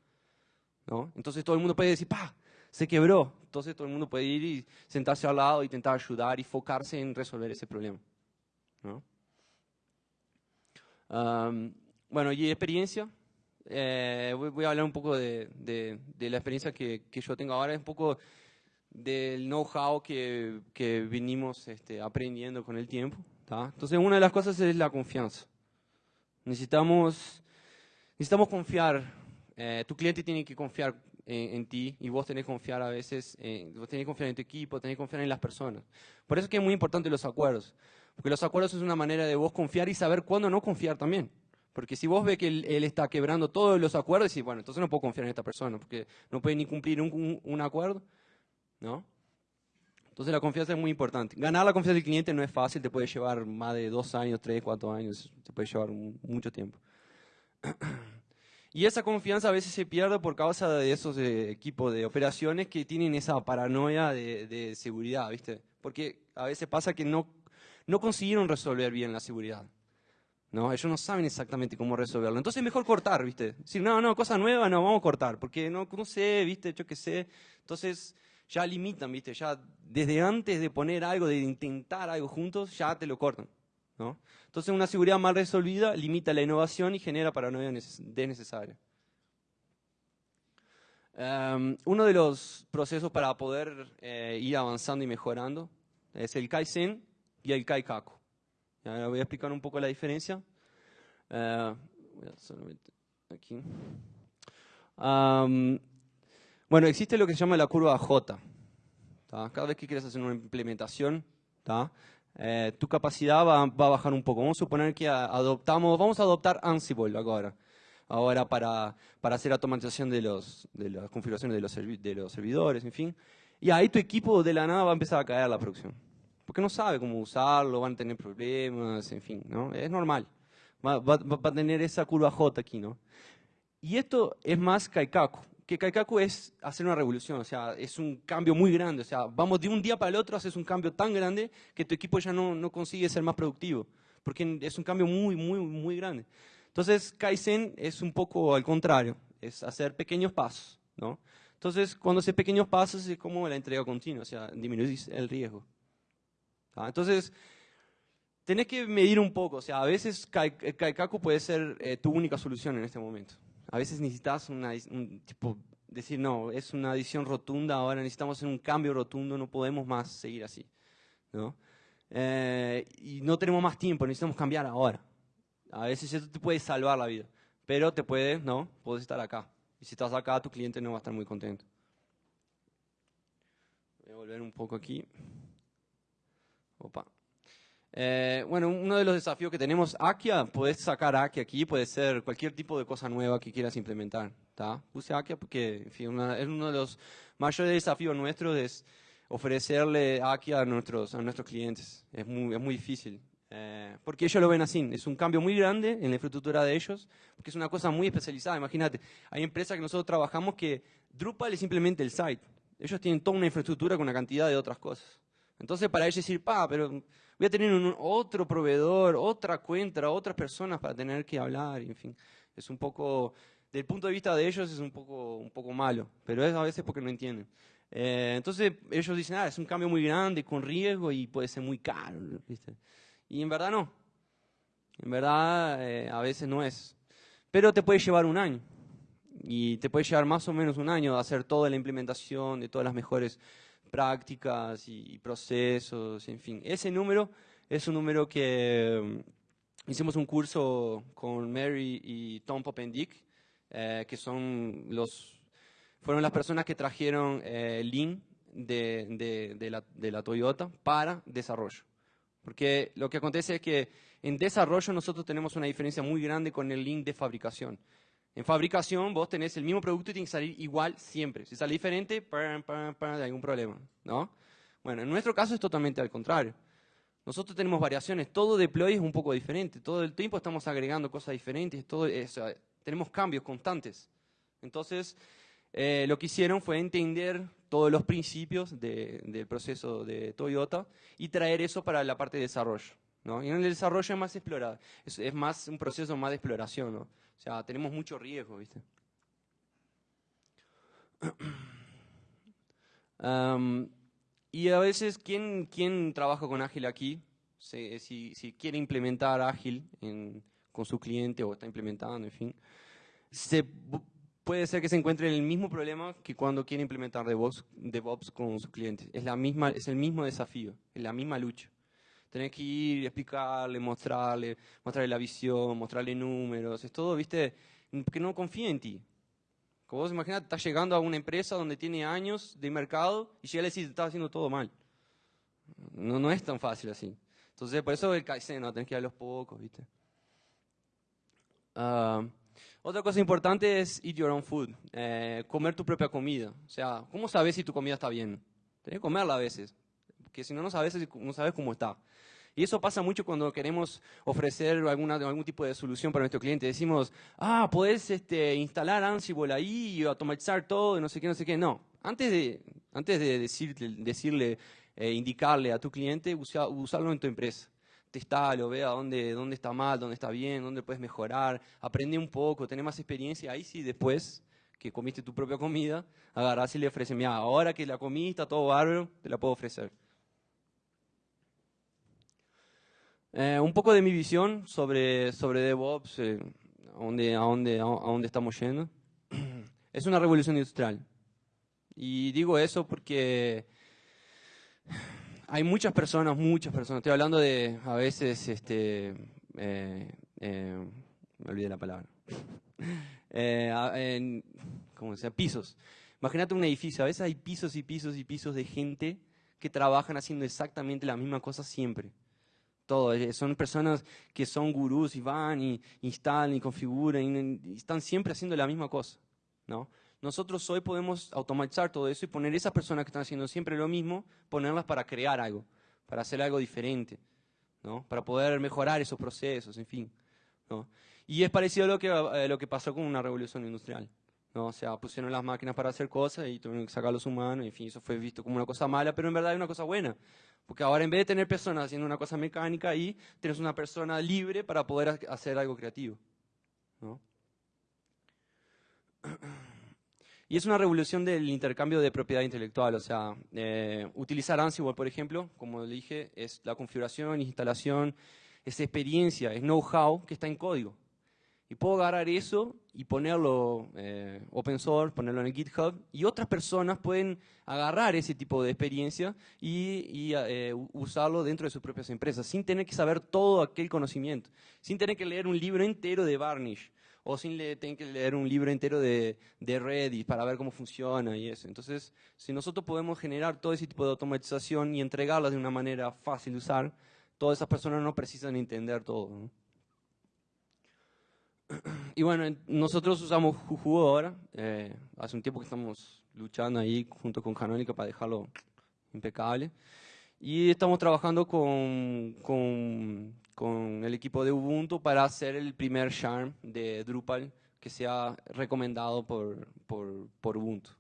[SPEAKER 1] Entonces todo el mundo puede decir, ¡pa! Se quebró. Entonces todo el mundo puede ir y sentarse al lado, intentar ayudar y enfocarse en resolver ese problema. bueno, y experiencia. Eh, voy, a hablar un poco de, la experiencia que, yo tengo ahora, es un poco del know-how que, que vinimos este, aprendiendo con el tiempo. Entonces, una de las cosas es la confianza. Necesitamos, necesitamos confiar eh, tu cliente tiene que confiar en, ti y vos tenés que confiar a veces, vos tenés que confiar en tu equipo, tenés que confiar en las personas. Por eso es que es muy importante los acuerdos, porque los acuerdos es una manera de vos confiar y saber cuándo no confiar también. Porque si vos ves que él, está quebrando todos los acuerdos, y bueno, entonces no puedo confiar en esta persona, porque no puede ni cumplir un acuerdo, ¿no? Entonces la confianza es muy importante. Ganar la confianza del cliente no es fácil, te puede llevar más de dos años, tres, cuatro años, te puede llevar mucho tiempo. Y esa confianza a veces se pierde por causa de esos eh, equipos de operaciones que tienen esa paranoia de, seguridad, ¿viste? Porque a veces pasa que no, no consiguieron resolver bien la seguridad. ¿no? Ellos no saben exactamente cómo resolverlo. Entonces es mejor cortar, ¿viste? Decir, no, no, cosa nueva, no, vamos a cortar, porque no, no sé, ¿viste? Yo qué sé. Entonces ya limitan, ¿viste? Ya desde antes de poner algo, de intentar algo juntos, ya te lo cortan. Entonces una seguridad mal resolvida limita la innovación y genera paranoia desnecesaria. Em, uno de los procesos para poder eh, ir avanzando y mejorando es el Kaizen y el Kaikaku. Ya voy a explicar un poco la diferencia. Eh, bueno, existe lo que se llama la curva J. Cada vez que quieres hacer una implementación, eh, tu capacidad va, a bajar un poco. Vamos a suponer que adoptamos, vamos a adoptar Ansible ahora, ahora para, para hacer automatización de, los, de las configuraciones de los, de los servidores, en fin. Y ahí tu equipo de la nada va a empezar a caer la producción. Porque no sabe cómo usarlo, van a tener problemas, en fin, ¿no? Es normal. Va, va, a tener esa curva J aquí, ¿no? Y esto es más Kaikaku. Que Kaikaku es hacer una revolución, o sea, es un cambio muy grande, o sea, vamos de un día para el otro, haces un cambio tan grande que tu equipo ya no, no consigue ser más productivo, porque es un cambio muy, muy, muy grande. Entonces, Kaizen es un poco al contrario, es hacer pequeños pasos, ¿no? Entonces, cuando haces pequeños pasos es como la entrega continua, o sea, disminuís el riesgo. Entonces, tenés que medir un poco, o sea, a veces Kaikaku puede ser eh, tu única solución en este momento. A veces necesitas un tipo, decir, no, es una decisión rotunda, ahora necesitamos hacer un cambio rotundo, no podemos más seguir así. ¿no? Eh, y no tenemos más tiempo, necesitamos cambiar ahora. A veces esto te puede salvar la vida, pero te puede, no, puedes estar acá. Y si estás acá, tu cliente no va a estar muy contento. Voy a volver un poco aquí. Opa. Eh, bueno, uno de los desafíos que tenemos, Akia, puedes sacar Akia aquí, puede ser cualquier tipo de cosa nueva que quieras implementar. Puse Akia porque en fin, es uno de los mayores desafíos nuestros, es ofrecerle Akia a nuestros, a nuestros clientes. Es muy, es muy difícil. Eh, porque ellos lo ven así, es un cambio muy grande en la infraestructura de ellos, porque es una cosa muy especializada. Imagínate, hay empresas que nosotros trabajamos que Drupal es simplemente el site. Ellos tienen toda una infraestructura con una cantidad de otras cosas. Entonces, para ellos decir, pa, pero voy a tener un, otro proveedor, otra cuenta, otras personas para tener que hablar, en fin. Es un poco, del punto de vista de ellos, es un poco, un poco malo, pero es a veces porque no entienden. Eh, entonces, ellos dicen, ah, es un cambio muy grande, con riesgo y puede ser muy caro, ¿viste? Y en verdad no. En verdad, eh, a veces no es. Pero te puede llevar un año. Y te puede llevar más o menos un año de hacer toda la implementación de todas las mejores prácticas y, procesos, en fin. Ese número es un número que mm, hicimos un curso con Mary y Tom Popendick, eh, que son los, fueron las personas que trajeron eh, Lean de, de, la, de la Toyota para desarrollo. Porque lo que acontece es que en desarrollo nosotros tenemos una diferencia muy grande con el Lean de fabricación. En fabricación vos tenés el mismo producto y tiene que salir igual siempre. Si sale diferente, hay algún problema, ¿no? Bueno, en nuestro caso es totalmente al contrario. Nosotros tenemos variaciones, todo deploy es un poco diferente, todo el tiempo estamos agregando cosas diferentes, todo tenemos cambios constantes. Entonces, eh, lo que hicieron fue entender todos los principios del proceso de Toyota y traer eso para la parte de desarrollo. ¿no? Y en el desarrollo es más explorado, es, es más un proceso más de exploración. ¿no? O sea, tenemos mucho riesgo, ¿viste? y a veces, ¿quién, ¿quién, trabaja con Ágil aquí? Si, si, quiere implementar Ágil con su cliente o está implementando, en fin, se, puede ser que se encuentre en el mismo problema que cuando quiere implementar DevOps, DevOps con su cliente. Es, la misma, es el mismo desafío, es la misma lucha. Tenés que ir, explicarle, mostrarle, mostrarle la visión, mostrarle números, es todo, viste, que no confía en ti. Como vos imaginate, estás llegando a una empresa donde tiene años de mercado y llega a decir, estás haciendo todo mal. No, no es tan fácil así. Entonces, por eso el Kaizen, ¿no? tenés que ir a los pocos, viste. Ah, otra cosa importante es eat your own food, eh, comer tu propia comida. O sea, ¿cómo sabes si tu comida está bien? Tienes que comerla a veces, porque si no, no sabes, no sabes cómo está. Y eso pasa mucho cuando queremos ofrecer alguna, algún tipo de solución para nuestro cliente. Decimos, ah, podés este, instalar Ansible ahí y automatizar todo, no sé qué, no sé qué. No, antes de, antes de decirle, eh, indicarle a tu cliente, usa, usarlo en tu empresa. Testalo, vea dónde, dónde está mal, dónde está bien, dónde puedes mejorar, aprende un poco, tener más experiencia. Ahí sí, después que comiste tu propia comida, agarrás y le ofreces, mira, ahora que la comiste, todo bárbaro, te la puedo ofrecer. Eh, un poco de mi visión sobre, sobre DevOps, eh, a, dónde, a, dónde, a dónde estamos yendo. Es una revolución industrial. Y digo eso porque hay muchas personas, muchas personas, estoy hablando de a veces, este, eh, me olvidé la palabra, en, ¿cómo se Pisos. Imagínate un edificio, a veces hay pisos y pisos y pisos de gente que trabajan haciendo exactamente la misma cosa siempre todo. Eh, son personas que son gurús y van y instalan y configuran y, están siempre haciendo la misma cosa. ¿no? Nosotros hoy podemos automatizar todo eso y poner esas personas que están haciendo siempre lo mismo, ponerlas para crear algo, para hacer algo diferente, ¿no? para poder mejorar esos procesos, en fin. ¿no? Y es parecido a lo que, lo que pasó con una revolución industrial. ¿no? O sea, pusieron las máquinas para hacer cosas y tuvieron que sacar los humanos, en fin, eso fue visto como una cosa mala, pero en verdad es una cosa buena. Porque ahora en vez de tener personas haciendo una cosa mecánica ahí, tienes una persona libre para poder hacer algo creativo. ¿no? Y es una revolución del intercambio de propiedad intelectual, o sea, eh, utilizar Ansible, por ejemplo, como le dije, es la configuración, instalación, es experiencia, es know-how que está en código. Y puedo agarrar eso y ponerlo eh, open source, ponerlo en el GitHub, y otras personas pueden agarrar ese tipo de experiencia y, eh, usarlo dentro de sus propias empresas, sin tener que saber todo aquel conocimiento, sin tener que leer un libro entero de Varnish, o sin tener que leer un libro entero de, de Reddit para ver cómo funciona y eso. Entonces, si nosotros podemos generar todo ese tipo de automatización y entregarla de una manera fácil de usar, todas esas personas no precisan entender todo. Y bueno, nosotros usamos Juju ahora. Eh, hace un tiempo que estamos luchando ahí junto con Canónica para dejarlo impecable. Y estamos trabajando con, con, con, el equipo de Ubuntu para hacer el primer Charm de Drupal que sea recomendado por, por, por Ubuntu.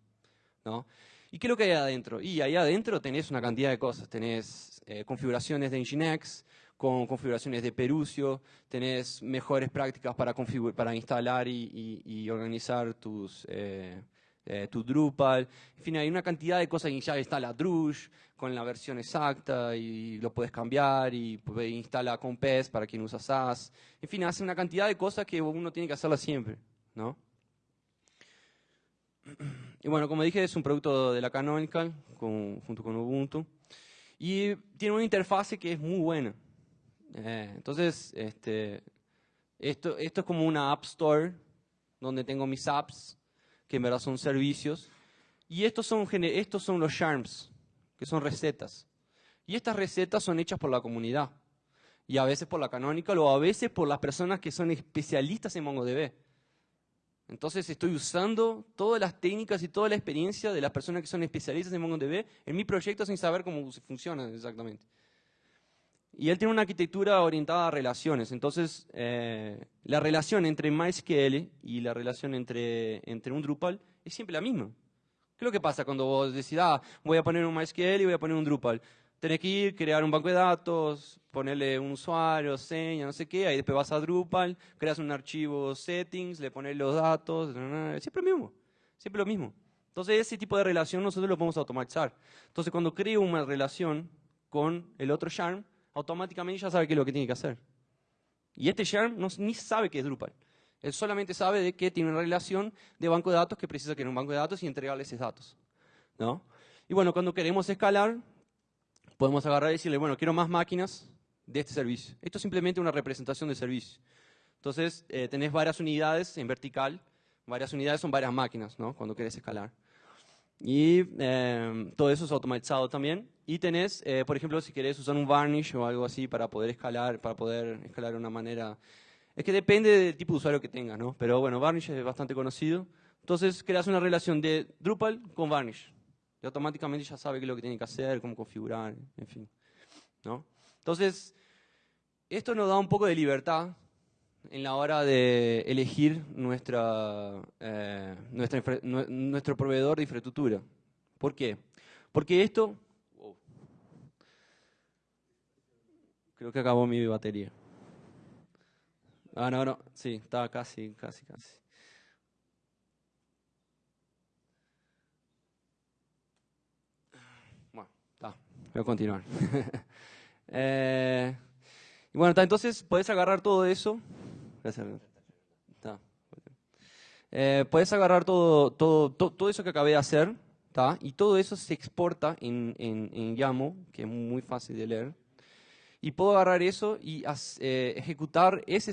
[SPEAKER 1] ¿no? ¿Y qué es lo que hay adentro? Y ahí adentro tenés una cantidad de cosas. Tenés eh, configuraciones de Nginx, con configuraciones de Perucio, tenés mejores prácticas para, para instalar y, organizar tus, eh, eh, tu Drupal. En fin, hay una cantidad de cosas. Ya está la Drush con la versión exacta y lo puedes cambiar y instala con PES para quien usa SAS. En fin, hace una cantidad de cosas que uno tiene que hacerlas siempre, ¿no? Y bueno, como dije, es un producto de la Canonical junto con Ubuntu. Y tiene una interfase que es muy buena. Eh, entonces, este, esto, esto es como una App Store donde tengo mis apps que en verdad son servicios. Y estos son, estos son los charms, que son recetas. Y estas recetas son hechas por la comunidad. Y a veces por la Canonical o a veces por las personas que son especialistas en MongoDB. Entonces estoy usando todas las técnicas y toda la experiencia de las personas que son especialistas en MongoDB en mi proyecto sin saber cómo funciona exactamente. Y él tiene una arquitectura orientada a relaciones. Entonces, eh, la relación entre MySQL y la relación entre, entre un Drupal es siempre la misma. ¿Qué es lo que pasa cuando vos decís, ah, voy a poner un MySQL y voy a poner un Drupal? Tenés que ir, crear un banco de datos, ponerle un usuario, seña, no sé qué, ahí después vas a Drupal, creas un archivo settings, le pones los datos, siempre lo mismo, siempre lo mismo. Entonces ese tipo de relación nosotros lo podemos automatizar. Entonces cuando creo una relación con el otro Charm, automáticamente ya sabe qué es lo que tiene que hacer. Y este Sharm no, ni sabe qué es Drupal. Él solamente sabe de que tiene una relación de banco de datos que precisa crear un banco de datos y entregarle esos datos. ¿no? Y bueno, cuando queremos escalar, podemos agarrar y decirle, bueno, quiero más máquinas de este servicio. Esto es simplemente una representación de servicio. Entonces, eh, tenés varias unidades en vertical. Varias unidades son varias máquinas, ¿no? Cuando querés escalar. Y eh, todo eso es automatizado también. Y tenés, eh, por ejemplo, si querés usar un varnish o algo así para poder escalar, para poder escalar de una manera... Es que depende del tipo de usuario que tengas, ¿no? Pero bueno, varnish es bastante conocido. Entonces, creas una relación de Drupal con varnish. Y automáticamente ya sabe qué es lo que tiene que hacer, cómo configurar, en fin. ¿no? Entonces, esto nos da un poco de libertad en la hora de elegir nuestra, eh, nuestra nuestro proveedor de infraestructura. ¿Por qué? Porque esto... creo que acabó mi batería. Ah, no, no, sí, estaba casi, casi, casi. Bueno, está, voy a continuar. eh, y bueno, entonces puedes agarrar todo eso eh, puedes agarrar todo, todo, todo, eso que acabé de hacer, y todo eso se exporta en, en, YAML, que es muy fácil de leer. Y puedo agarrar eso y eh, ejecutar ese,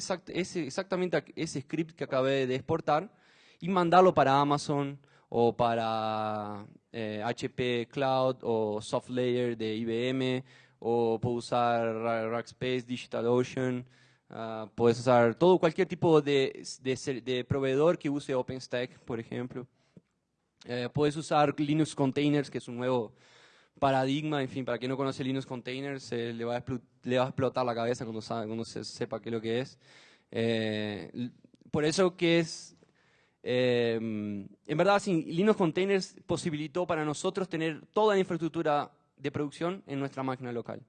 [SPEAKER 1] exactamente ese script que acabé de exportar y mandarlo para Amazon o para HP eh, Cloud o SoftLayer de IBM o puedo usar Rackspace, DigitalOcean, Uh, puedes usar todo, cualquier tipo de, de, de, proveedor que use OpenStack, por ejemplo. Eh, puedes usar Linux Containers, que es un nuevo paradigma. En fin, para quien no conoce Linux Containers, eh, le, va a explotar la cabeza cuando, se sepa qué es lo que es. Eh, por eso que es Eh, en verdad, Linux Containers posibilitó para nosotros tener toda la infraestructura de producción en nuestra máquina local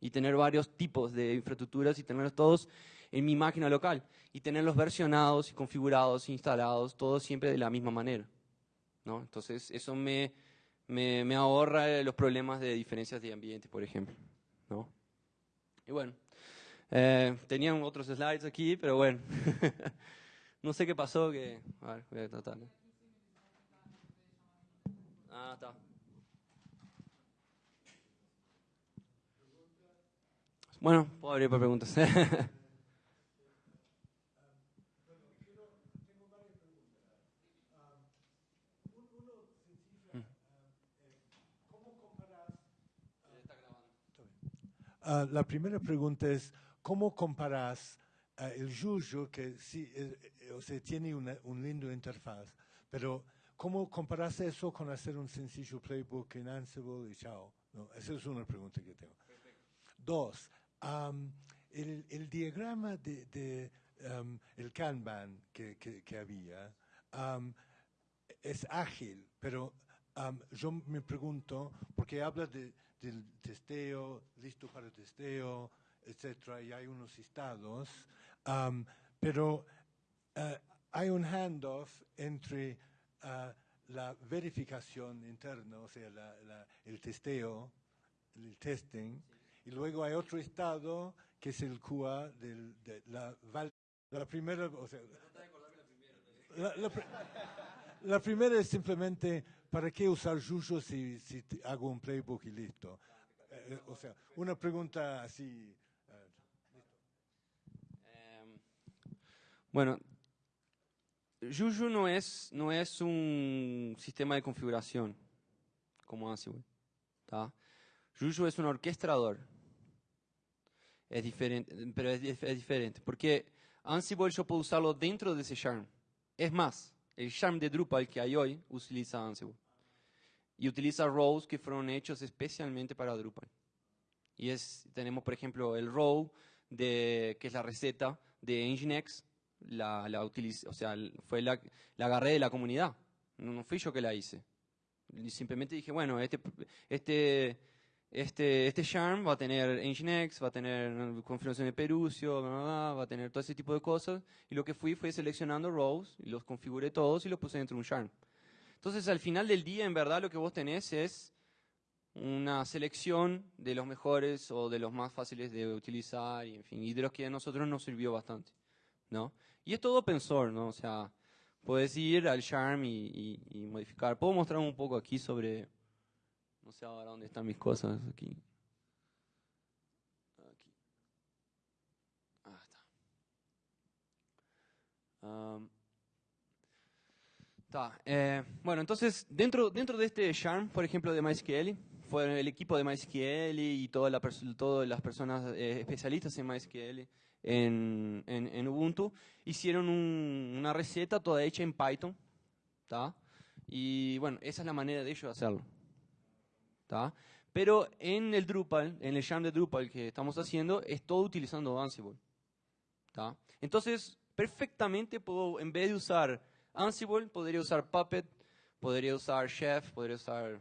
[SPEAKER 1] y tener varios tipos de infraestructuras y tenerlos todos en mi máquina local y tenerlos versionados configurados, instalados, todos siempre de la misma manera. Entonces, eso me, me, me, ahorra los problemas de diferencias de ambiente, por ejemplo. ¿no? Y bueno, eh, tenían otros slides aquí, pero bueno. no sé qué pasó, que... A ver, voy a tratar. Ah, está. Bueno, puedo abrir para preguntas.
[SPEAKER 2] Uh, la primera pregunta es, ¿cómo comparas uh, el Juju, que sí, eh, eh, o sea, tiene una, un lindo interfaz, pero ¿cómo comparas eso con hacer un sencillo playbook en Ansible y chao? ¿No? Esa es una pregunta que tengo. Perfecto. Dos, um, el, el, diagrama de, de um, el Kanban que, que, que había um, es ágil, pero yo me pregunto, porque habla de del testeo, listo para el testeo, etcétera, y hay unos estados, um, pero uh, hay un handoff entre uh, la verificación interna, o sea, la, la, el testeo, el testing, y luego hay otro estado que es el QA del, de la, la primera, o sea, la, la, la primera es simplemente ¿para qué usar Juju si, si hago un playbook y listo? Eh, eh, o sea, una pregunta así.
[SPEAKER 1] Eh, bueno, Juju no es, no es un sistema de configuración como Ansible. ¿tá? Juju es un orquestador. Es diferente, pero es, es diferente, porque Ansible yo puedo usarlo dentro de ese Charm. Es más, el Charm de Drupal que hay hoy utiliza Ansible. Y utiliza rows que fueron hechos especialmente para Drupal. Y es, tenemos, por ejemplo, el row, de, que es la receta de Nginx, la, la utilice, o sea, fue la, la agarré de la comunidad. No, no fui yo que la hice. Y simplemente dije, bueno, este, este, este, este Charm va a tener Nginx, va a tener configuración de Perucio, va a tener todo ese tipo de cosas. Y lo que fui fue seleccionando rows y los configuré todos y los puse dentro de un Charm. Entonces, al final del día, en verdad, lo que vos tenés es una selección de los mejores o de los más fáciles de utilizar y, en fin, y de los que a nosotros nos sirvió bastante, ¿no? Y es todo open source, ¿no? O sea, puedes ir al Charm y, y modificar. Puedo mostrar un poco aquí sobre no sé ahora dónde están mis cosas aquí. Aquí. Ah, está. está. Eh, bueno, entonces, dentro, dentro de este Charm, por ejemplo, de MySQL, fue el equipo de MySQL y todas las personas eh, especialistas en MySQL en, en, Ubuntu hicieron un, una receta toda hecha en Python. ¿tá? Y bueno, esa es la manera de ellos hacerlo. Pero en el Drupal, en el Jam de Drupal que estamos haciendo, es todo utilizando Ansible. Entonces, perfectamente puedo, en vez de usar Ansible, podría usar Puppet, podría usar Chef, podría usar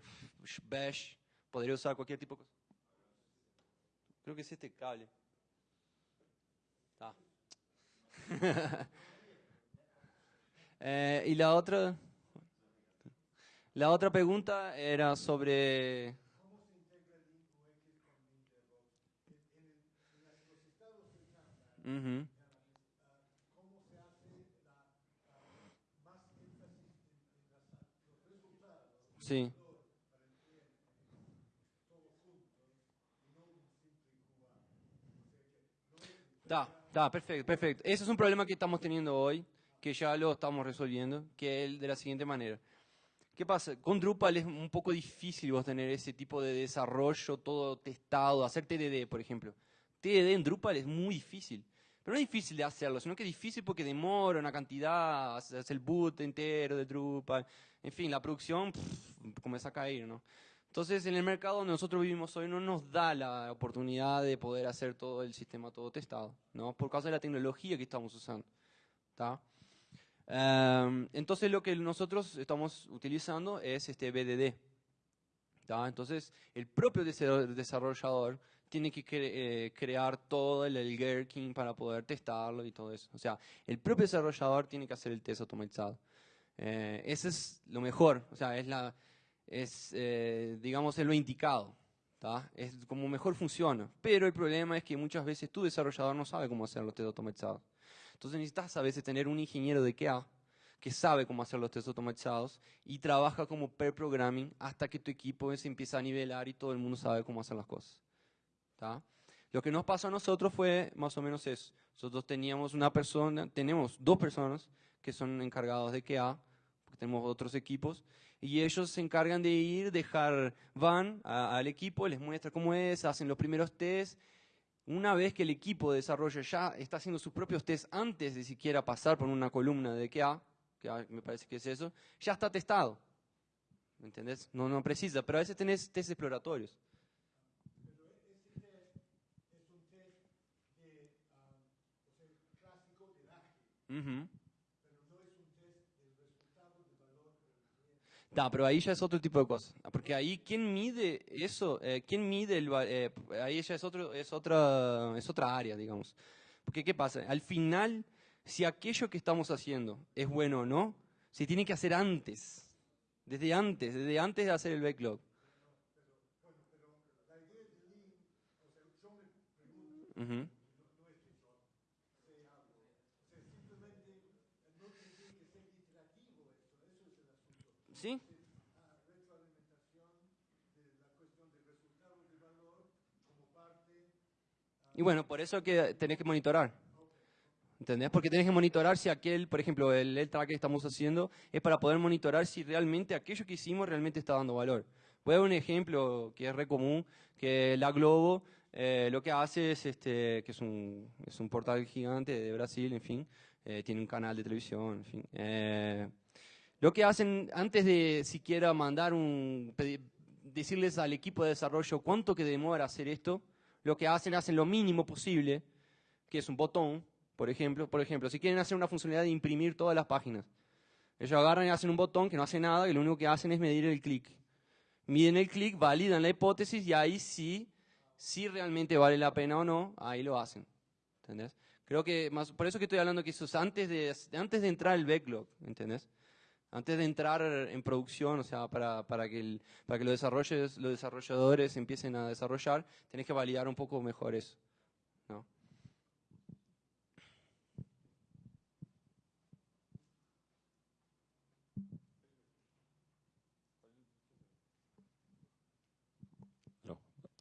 [SPEAKER 1] Bash, podría usar cualquier tipo de cosa. Creo que es este cable. eh, y la otra, la otra pregunta era sobre... ¿Cómo se integra el UX con En, los estados del uh -huh. Sí. Está, está, perfecto, perfecto. Ese es un problema que estamos teniendo hoy, que ya lo estamos resolviendo, que es de la siguiente manera. ¿Qué pasa? Con Drupal es un poco difícil vos tener ese tipo de desarrollo todo testado, hacer TDD, por ejemplo. TDD en Drupal es muy difícil. Pero no es difícil de hacerlo, sino que es difícil porque demora una cantidad, hace el boot entero de Drupal. En fin, la producción comienza a caer, ¿no? Entonces, en el mercado donde nosotros vivimos hoy no nos da la oportunidad de poder hacer todo el sistema todo testado, ¿no? Por causa de la tecnología que estamos usando, ¿está? Em, entonces lo que nosotros estamos utilizando es este BDD. Entonces el propio desarrollador tiene que eh, crear todo el, el gherkin para poder testarlo y todo eso. O sea, el propio desarrollador tiene que hacer el test automatizado. Eh, ese es lo mejor, o sea, es, la, es eh, digamos, es lo indicado. Es como mejor funciona. Pero el problema es que muchas veces tu desarrollador no sabe cómo hacer los test automatizados. Entonces necesitas a veces tener un ingeniero de QA que sabe cómo hacer los test automatizados y trabaja como per programming hasta que tu equipo se empieza a nivelar y todo el mundo sabe cómo hacer las cosas. Lo que nos pasó a nosotros fue más o menos eso. Nosotros teníamos una persona, tenemos dos personas que son encargados de QA, porque tenemos otros equipos, y ellos se encargan de ir, dejar, van al equipo, les muestra cómo es, hacen los primeros tests, una vez que el equipo de desarrollo ya está haciendo sus propios tests antes de siquiera pasar por una columna de QA, que me parece que es eso, ya está testado. ¿Me entendés? No, no precisa, pero a veces tenés test exploratorios. No, pero ahí ya es otro tipo de cosas. Porque ahí, ¿quién mide eso? Eh, ¿Quién mide el eh, Ahí ya es, otro, es, otra, es otra área, digamos. Porque, ¿qué pasa? Al final, si aquello que estamos haciendo es bueno o no, se tiene que hacer antes. Desde antes, desde antes de hacer el backlog. Uh ¿Sí? Y bueno, por eso que tenés que monitorar. ¿Entendés? Porque tenés que monitorar si aquel, por ejemplo, el, el track que estamos haciendo, es para poder monitorar si realmente aquello que hicimos realmente está dando valor. Voy a dar un ejemplo que es re común, que la Globo eh, lo que hace es, este, que es un, es un portal gigante de Brasil, en fin, eh, tiene un canal de televisión, en fin. Eh, lo que hacen antes de siquiera mandar un, decirles al equipo de desarrollo cuánto que demora hacer esto, lo que hacen, hacen lo mínimo posible, que es un botón, por ejemplo. Por ejemplo, si quieren hacer una funcionalidad de imprimir todas las páginas, ellos agarran y hacen un botón que no hace nada, y lo único que hacen es medir el clic. Miden el clic, validan la hipótesis y ahí sí, si realmente vale la pena o no, ahí lo hacen. ¿Entendés? Creo que más, por eso que estoy hablando que eso es antes de, antes de entrar el backlog, ¿entendés? Antes de entrar en producción, o sea, para, para, que, para que los, desarrolles, los desarrolladores empiecen a desarrollar, tenés que validar un poco mejor eso.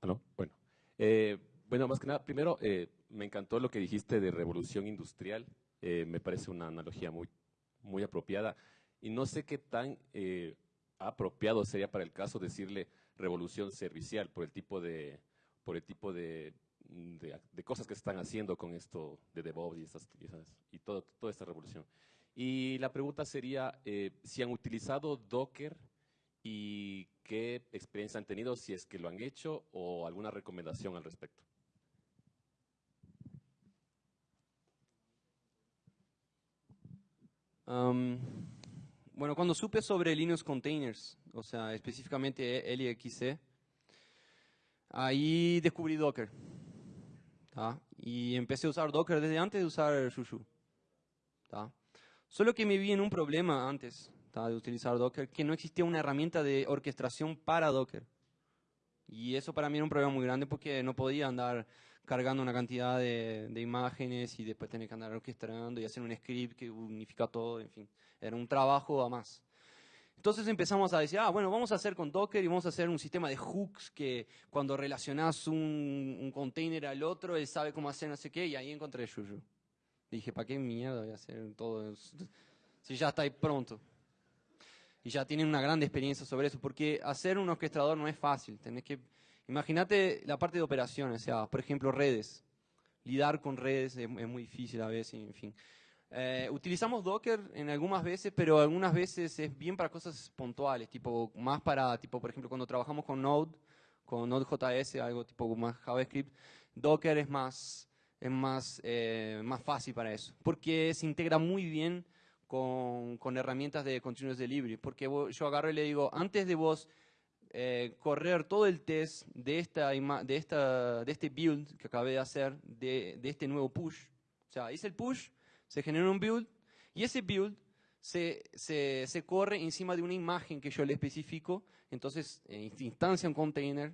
[SPEAKER 1] ¿no?
[SPEAKER 3] Bueno. Eh, bueno, más que nada, primero, eh, me encantó lo que dijiste de revolución industrial. Eh, me parece una analogía muy, muy apropiada. Y no sé qué tan eh, apropiado sería para el caso decirle revolución servicial por el tipo de, por el tipo de, de, cosas que se están haciendo con esto de DevOps y, estas, y, todo, toda esta revolución. Y la pregunta sería eh, si han utilizado Docker y qué experiencia han tenido, si es que lo han hecho o alguna recomendación al respecto.
[SPEAKER 1] Um, bueno, cuando supe sobre Linux Containers, o sea, específicamente LXC, ahí descubrí Docker. Y empecé a usar Docker desde antes de usar Shushu. Solo que me vi en un problema antes de utilizar Docker, que no existía una herramienta de orquestación para Docker. Y eso para mí era un problema muy grande porque no podía andar cargando una cantidad de, imágenes y después tener que andar orquestando y hacer un script que unifica todo, en fin, era un trabajo a más. Entonces empezamos a decir, ah, bueno, vamos a hacer con Docker y vamos a hacer un sistema de hooks que cuando relacionas un, un container al otro, él sabe cómo hacer no sé qué, y ahí encontré Juju. Dije, ¿para qué mierda voy a hacer todo eso? Si ya está ahí pronto. Y ya tienen una gran experiencia sobre eso, porque hacer un orquestador no es fácil, tenés que Imagínate la parte de operaciones, o sea, por ejemplo, redes. Lidar con redes es, muy difícil a veces, en fin. Eh, utilizamos Docker en algunas veces, pero algunas veces es bien para cosas puntuales, tipo más para, tipo por ejemplo, cuando trabajamos con Node, con Node.js, algo tipo más JavaScript, Docker es más, es más, eh, más fácil para eso, porque se integra muy bien con, con herramientas de continuous delivery, porque yo agarro y le digo, antes de vos eh, correr todo el test de, esta, de, esta, de este build que acabé de hacer, de, de este nuevo push, o sea, hice el push, se genera un build, y ese build se, se, se corre encima de una imagen que yo le especifico, entonces eh, instancia un container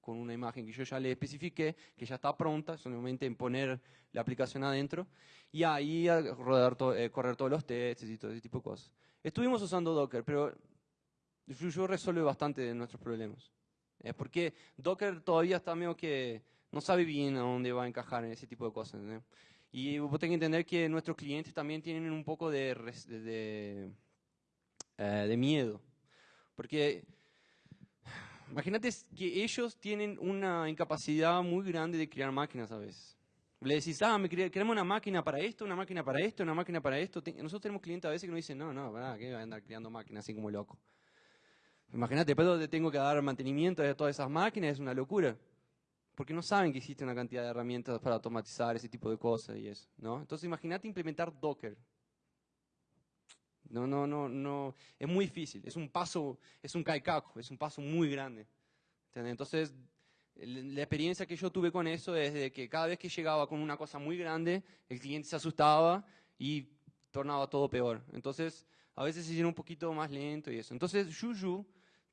[SPEAKER 1] con una imagen que yo ya le especifiqué, que ya está pronta, solamente en poner la aplicación adentro, y ahí rodar to- eh, correr todos los tests y todo ese tipo de cosas. Estuvimos usando Docker, pero Juju resuelve bastante de nuestros problemas. Eh, porque Docker todavía está medio que no sabe bien a dónde va a encajar en ese tipo de cosas. ¿no? Y vos tenés que entender que nuestros clientes también tienen un poco de, de, de, eh, de miedo. Porque imagínate que ellos tienen una incapacidad muy grande de crear máquinas a veces. Le decís, ah, me una máquina para esto, una máquina para esto, una máquina para esto. Nosotros tenemos clientes a veces que nos dicen, no, no, ¿verdad? ¿Qué va a andar creando máquinas así como loco? Imagínate, después te tengo que dar mantenimiento de todas esas máquinas, es una locura. Porque no saben que existe una cantidad de herramientas para automatizar ese tipo de cosas y eso, ¿no? Entonces imagínate implementar Docker. No, no, no, no, es muy difícil, es un paso, es un caicaco, es un paso muy grande. ¿entendés? Entonces, la experiencia que yo tuve con eso es de que cada vez que llegaba con una cosa muy grande, el cliente se asustaba y tornaba todo peor. Entonces, a veces se hicieron un poquito más lento y eso. Entonces, Juju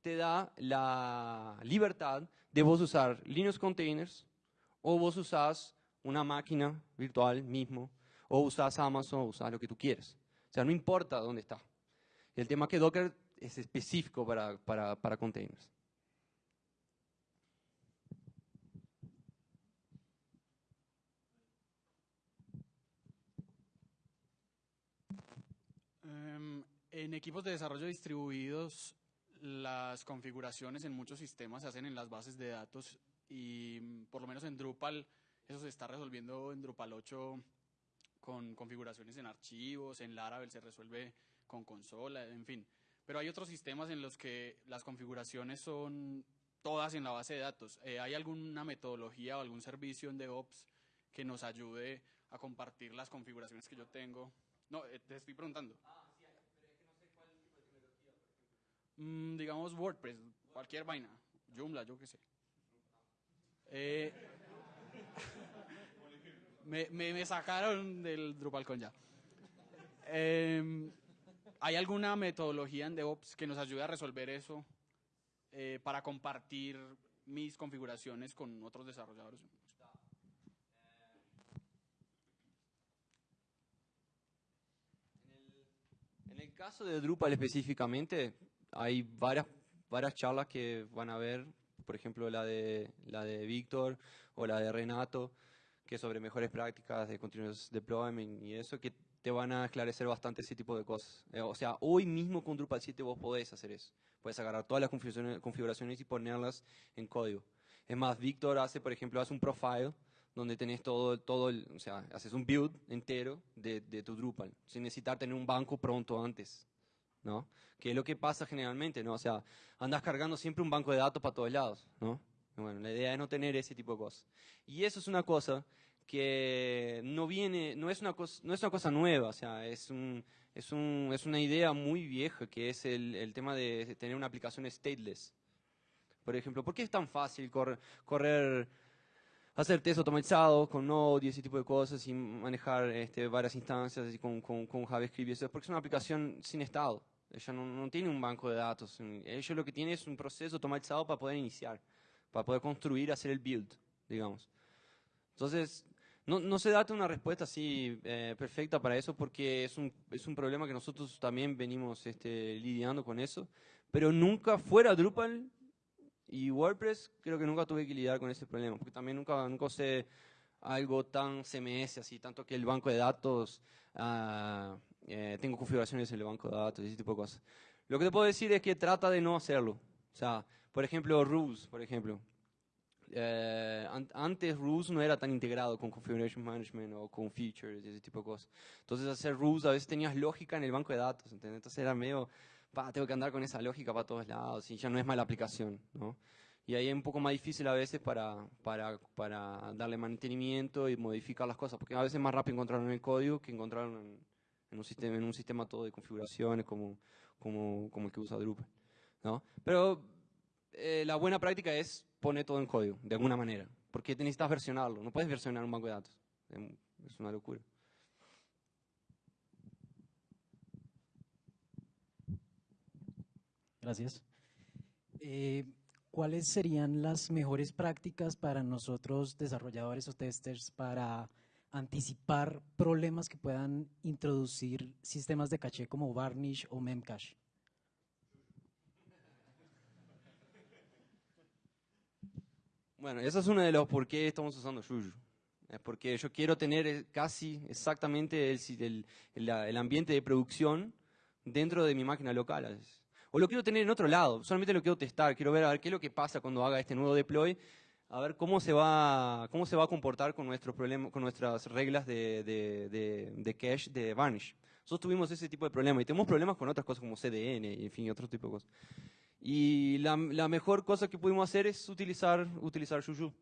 [SPEAKER 1] te da la libertad de vos usar Linux containers o vos usás una máquina virtual mismo o usás Amazon o usás lo que tú quieras. O sea, no importa dónde está. El tema es que Docker es específico para, para, para containers.
[SPEAKER 4] Em, en equipos de desarrollo distribuidos, las configuraciones en muchos sistemas se hacen en las bases de datos y mm, por lo menos en Drupal eso se está resolviendo en Drupal 8 con configuraciones en archivos, en Laravel se resuelve con consola, en fin. Pero hay otros sistemas en los que las configuraciones son todas en la base de datos. Eh, ¿Hay alguna metodología o algún servicio en DevOps que nos ayude a compartir las configuraciones que yo tengo? No, eh, te estoy preguntando. Mm, digamos WordPress, cualquier vaina, Joomla, yo qué sé. Eh, me, me, me sacaron del DrupalCon ya. Em, ¿Hay alguna metodología en DevOps que nos ayude a resolver eso eh, para compartir mis configuraciones con otros desarrolladores?
[SPEAKER 1] En el caso de Drupal específicamente, hay varias, varias charlas que van a ver, por ejemplo la de, la de Víctor o la de Renato, que sobre mejores prácticas de continuous deployment y eso, que te van a esclarecer bastante ese tipo de cosas. Eh, o sea, hoy mismo con Drupal 7 vos podés hacer eso. Puedes agarrar todas las configuraciones, configuraciones y ponerlas en código. Es más, Víctor hace, por ejemplo, hace un profile donde tenés todo, todo el, o sea, haces un build entero de, de tu Drupal, sin necesitar tener un banco pronto antes, ¿no? Que es lo que pasa generalmente, ¿no? O sea, andas cargando siempre un banco de datos para todos lados, ¿no? Bueno, la idea es no tener ese tipo de cosas. Y eso es una cosa que no viene, no es una cosa, no es una cosa nueva, o sea, es un, es un, es una idea muy vieja que es el, el tema de tener una aplicación stateless. Por ejemplo, ¿por qué es tan fácil correr, correr hacer test automatizado con Node y ese tipo de cosas y manejar este, varias instancias y con, con, con JavaScript y eso, porque es una aplicación sin estado. Ella no, no tiene un banco de datos. Ellos lo que tiene es un proceso automatizado para poder iniciar, para poder construir, hacer el build, digamos. Entonces, no, no se da una respuesta así eh, perfecta para eso porque es un, es un problema que nosotros también venimos este, lidiando con eso, pero nunca fuera Drupal y WordPress creo que nunca tuve que lidiar con ese problema, porque también nunca, nunca usé algo tan CMS así, tanto que el banco de datos, ah, eh, tengo configuraciones en el banco de datos ese tipo de cosas. Lo que te puedo decir es que trata de no hacerlo. O sea, por ejemplo, Rules, por ejemplo. Eh, an- antes Rules no era tan integrado con Configuration Management o con Features ese tipo de cosas. Entonces hacer Rules a veces tenías lógica en el banco de datos, ¿entendés? Entonces era medio, pa, tengo que andar con esa lógica para todos lados y ya no es mala aplicación, ¿no? Y ahí es un poco más difícil a veces para, para, para darle mantenimiento y modificar las cosas, porque a veces es más rápido encontrarlo en el código que encontrarlo en, en un sistema, en un sistema todo de configuraciones como, como, como el que usa Drupal. ¿no? Pero eh, la buena práctica es poner todo en código, de alguna manera, porque necesitas versionarlo, no puedes versionar un banco de datos, es una locura.
[SPEAKER 5] Gracias. Eh, ¿Cuáles serían las mejores prácticas para nosotros desarrolladores o testers para anticipar problemas que puedan introducir sistemas de caché como Varnish o Memcache?
[SPEAKER 1] Bueno, eso es uno de los por qué estamos usando Juju. Es porque yo quiero tener eh, casi exactamente el, el, ambiente de producción dentro de mi máquina local. O lo quiero tener en otro lado, solamente lo quiero testar, quiero ver a ver qué es lo que pasa cuando haga este nuevo deploy, a ver cómo se va, cómo se va a comportar con, nuestros problemas, con nuestras reglas de, de, de, cache de Varnish. Nosotros tuvimos ese tipo de problemas y tenemos problemas con otras cosas como CDN y en fin, otro tipo de cosas. Y la, la, mejor cosa que pudimos hacer es utilizar, utilizar Juju.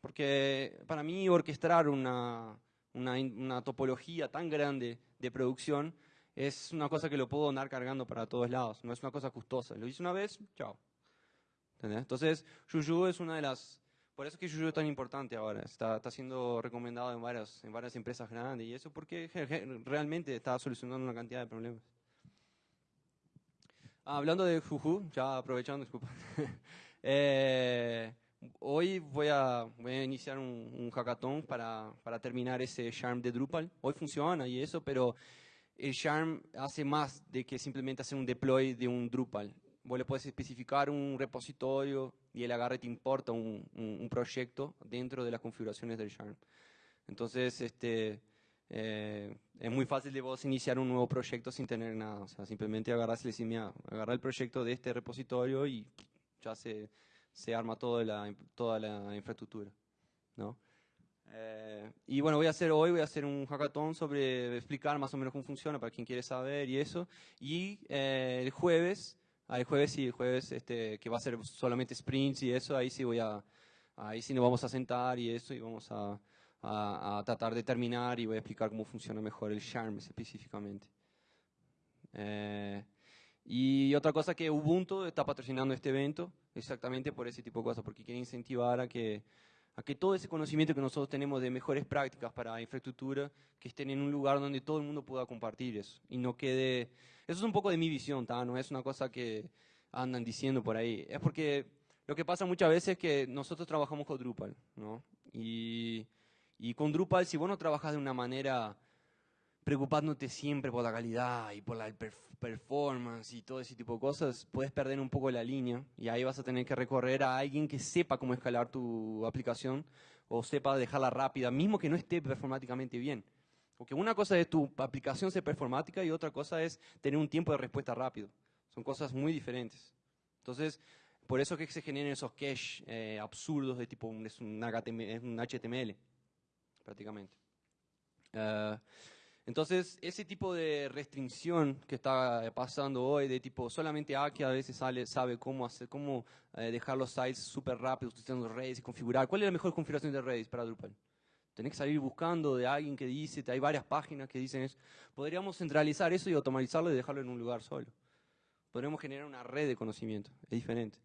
[SPEAKER 1] Porque para mí orquestar una, una, una, topología tan grande de producción es una cosa que lo puedo andar cargando para todos lados. No es una cosa costosa. Lo hice una vez, chao. Entonces, Juju es una de las... Por eso es que Juju es tan importante ahora. Está, está siendo recomendado en varias, en varias empresas grandes y eso porque realmente está solucionando una cantidad de problemas. Ah, hablando de Juju, ya aprovechando, disculpa. eh, hoy voy a, voy a iniciar un, un hackathon para, para, terminar ese Charm de Drupal. Hoy funciona y eso, pero el Charm hace más de que simplemente hacer un deploy de un Drupal. Vos le puedes especificar un repositorio y el agarre te importa un, un, un proyecto dentro de las configuraciones del Charm. Entonces, este, eh, es muy fácil de vos iniciar un nuevo proyecto sin tener nada. O sea, simplemente agarras y mira, agarra el proyecto de este repositorio y ya se, se arma toda la, toda la infraestructura. ¿no? Eh, y bueno, voy a hacer hoy, voy a hacer un hackathon sobre explicar más o menos cómo funciona para quien quiere saber y eso. Y eh, el jueves, el jueves el jueves este, que va a ser solamente sprints y eso, ahí sí voy a, ahí sí nos vamos a sentar y eso y vamos a, a, tratar de terminar y voy a explicar cómo funciona mejor el Charm específicamente. Eh, y otra cosa que Ubuntu está patrocinando este evento exactamente por ese tipo de cosas, porque quiere incentivar a que, a que todo ese conocimiento que nosotros tenemos de mejores prácticas para infraestructura, que estén en un lugar donde todo el mundo pueda compartir eso y no quede... Eso es un poco de mi visión, no es una cosa que andan diciendo por ahí. Es porque lo que pasa muchas veces es que nosotros trabajamos con Drupal, ¿no? Y y con Drupal, si vos no trabajas de una manera preocupándote siempre por la calidad y por la performance y todo ese tipo de cosas, puedes perder un poco la línea y ahí vas a tener que recorrer a alguien que sepa cómo escalar tu aplicación o sepa dejarla rápida, mismo que no esté performáticamente bien. Porque una cosa es tu aplicación ser performática y otra cosa es tener un tiempo de respuesta rápido. Son cosas muy diferentes. Entonces, por eso es que se generan esos cache eh, absurdos de tipo es un HTML prácticamente. Uh, entonces, ese tipo de restricción que está pasando hoy, de tipo solamente Aki a veces sale, sabe cómo hacer, cómo eh, dejar los sites súper rápidos utilizando Redis y configurar. ¿Cuál es la mejor configuración de Redis para Drupal? Tenés que salir buscando de alguien que dice, hay varias páginas que dicen eso. Podríamos centralizar eso y automatizarlo y dejarlo en un lugar solo. Podríamos generar una red de conocimiento, es diferente.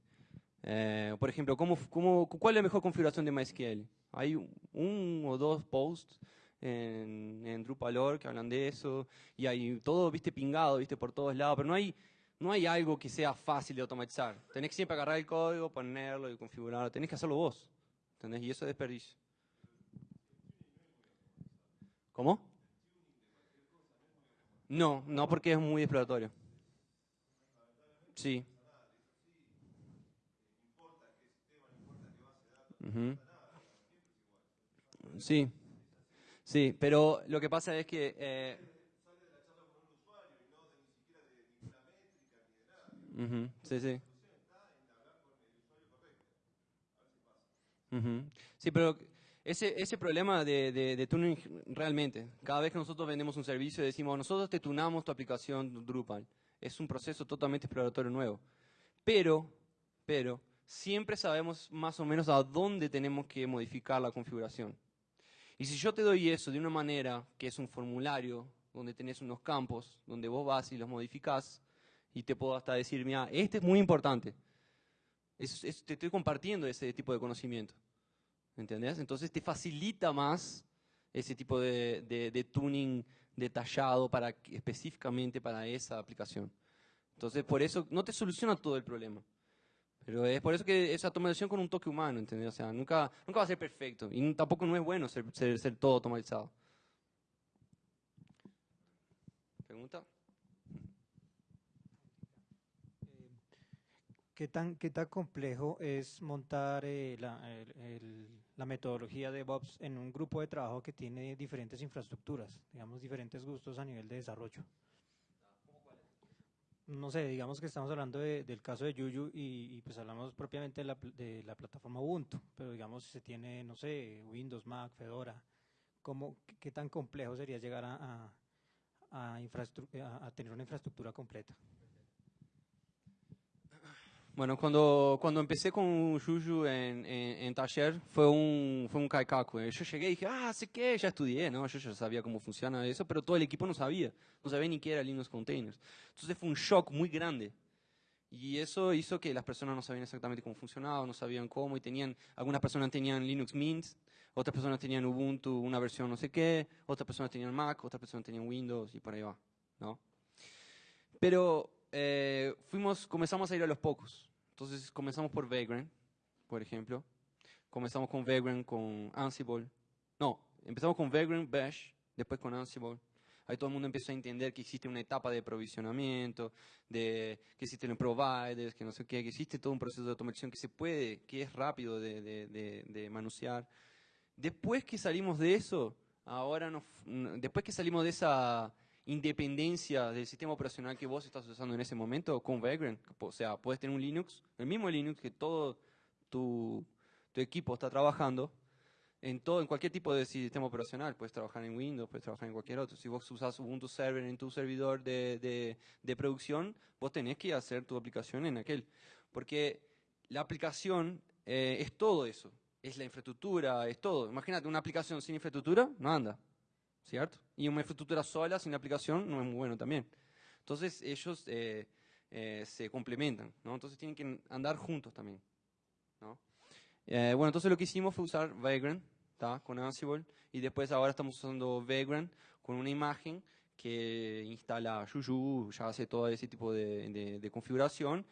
[SPEAKER 1] Eh, por ejemplo, ¿cómo, cómo, ¿cuál es la mejor configuración de MySQL? Hay un o dos posts en, en Drupal que hablan de eso y hay todo, viste, pingado, viste, por todos lados, pero no hay, no hay algo que sea fácil de automatizar. Tenés que siempre agarrar el código, ponerlo y configurarlo, tenés que hacerlo vos, ¿entendés? Y eso es desperdicio. ¿Cómo? No, no porque es muy exploratorio. Sí. Sí, sí, pero lo que pasa es que... Eh, sí, sí. Sí, pero ese, ese problema de, de, tuning realmente, cada vez que nosotros vendemos un servicio decimos, nosotros te tunamos tu aplicación Drupal, es un proceso totalmente exploratorio nuevo. Pero, pero, siempre sabemos más o menos a dónde tenemos que modificar la configuración. Y si yo te doy eso de una manera que es un formulario donde tenés unos campos, donde vos vas y los modificás, y te puedo hasta decir, mira, este es muy importante. Es- te estoy compartiendo ese tipo de conocimiento. ¿Entendés? Entonces te facilita más ese tipo de, de- de tuning detallado para, específicamente para esa aplicación. Entonces, por eso no te soluciona todo el problema. Pero es por eso que esa automatización con un toque humano, ¿entendés? O sea, nunca, nunca va a ser perfecto. Y tampoco no es bueno ser, ser, todo automatizado. ¿Pregunta?
[SPEAKER 6] ¿Qué tan, qué tan complejo es montar eh, la metodología de DevOps en un grupo de trabajo que tiene diferentes infraestructuras, digamos, diferentes gustos a nivel de desarrollo? No sé, digamos que estamos hablando de- del caso de Yuyu y, y, pues hablamos propiamente de la, de la plataforma Ubuntu, pero digamos se tiene, no sé, Windows, Mac, Fedora. ¿Cómo, qué, tan complejo sería llegar a, a, a- a tener una infraestructura completa?
[SPEAKER 1] Bueno, cuando, cuando empecé con Juju en, en, en taller fue un, fue un eh. Yo llegué y dije, ah, sé qué, ya estudié, ¿no? Yo ya sabía cómo funciona eso, pero todo el equipo no sabía. No sabía ni qué era Linux Containers. Entonces fue un shock muy grande. Y eso hizo que las personas no sabían exactamente cómo funcionaba, no sabían cómo, y tenían, algunas personas tenían Linux Mint, otras personas tenían Ubuntu, una versión no sé qué, otras personas tenían Mac, otras personas tenían Windows, y por ahí va, ¿no? Pero eh, fuimos, comenzamos a ir a los pocos. Entonces comenzamos por Vagrant, por ejemplo. Comenzamos con Vagrant, con Ansible. No, empezamos con Vagrant, Bash, después con Ansible. Ahí todo el mundo empezó a entender que existe una etapa de provisionamiento, de que existen los providers, que no sé qué, que existe todo un proceso de automatización que se puede, que es rápido de, de, de, de manusear. Después que salimos de eso, ahora nos, después que salimos de esa independencia del sistema operacional que vos estás usando en ese momento con Vagrant, o sea, puedes tener un Linux, el mismo Linux que todo tu, tu equipo está trabajando, en todo, en cualquier tipo de sistema operacional, puedes trabajar en Windows, puedes trabajar en cualquier otro. Si vos usas Ubuntu Server en tu servidor de, de, de producción, vos tenés que hacer tu aplicación en aquel. Porque la aplicación eh, es todo eso. Es la infraestructura, es todo. Imagínate, una aplicación sin infraestructura no anda. ¿Cierto? Y una infraestructura sola sin aplicación no es muy bueno también. Entonces ellos eh, eh, se complementan, ¿no? Entonces tienen que andar juntos también, ¿no? Eh, bueno, entonces lo que hicimos fue usar Vagrant, ¿tá? Con Ansible, y después ahora estamos usando Vagrant con una imagen que instala Juju, ya hace todo ese tipo de, de- de configuración,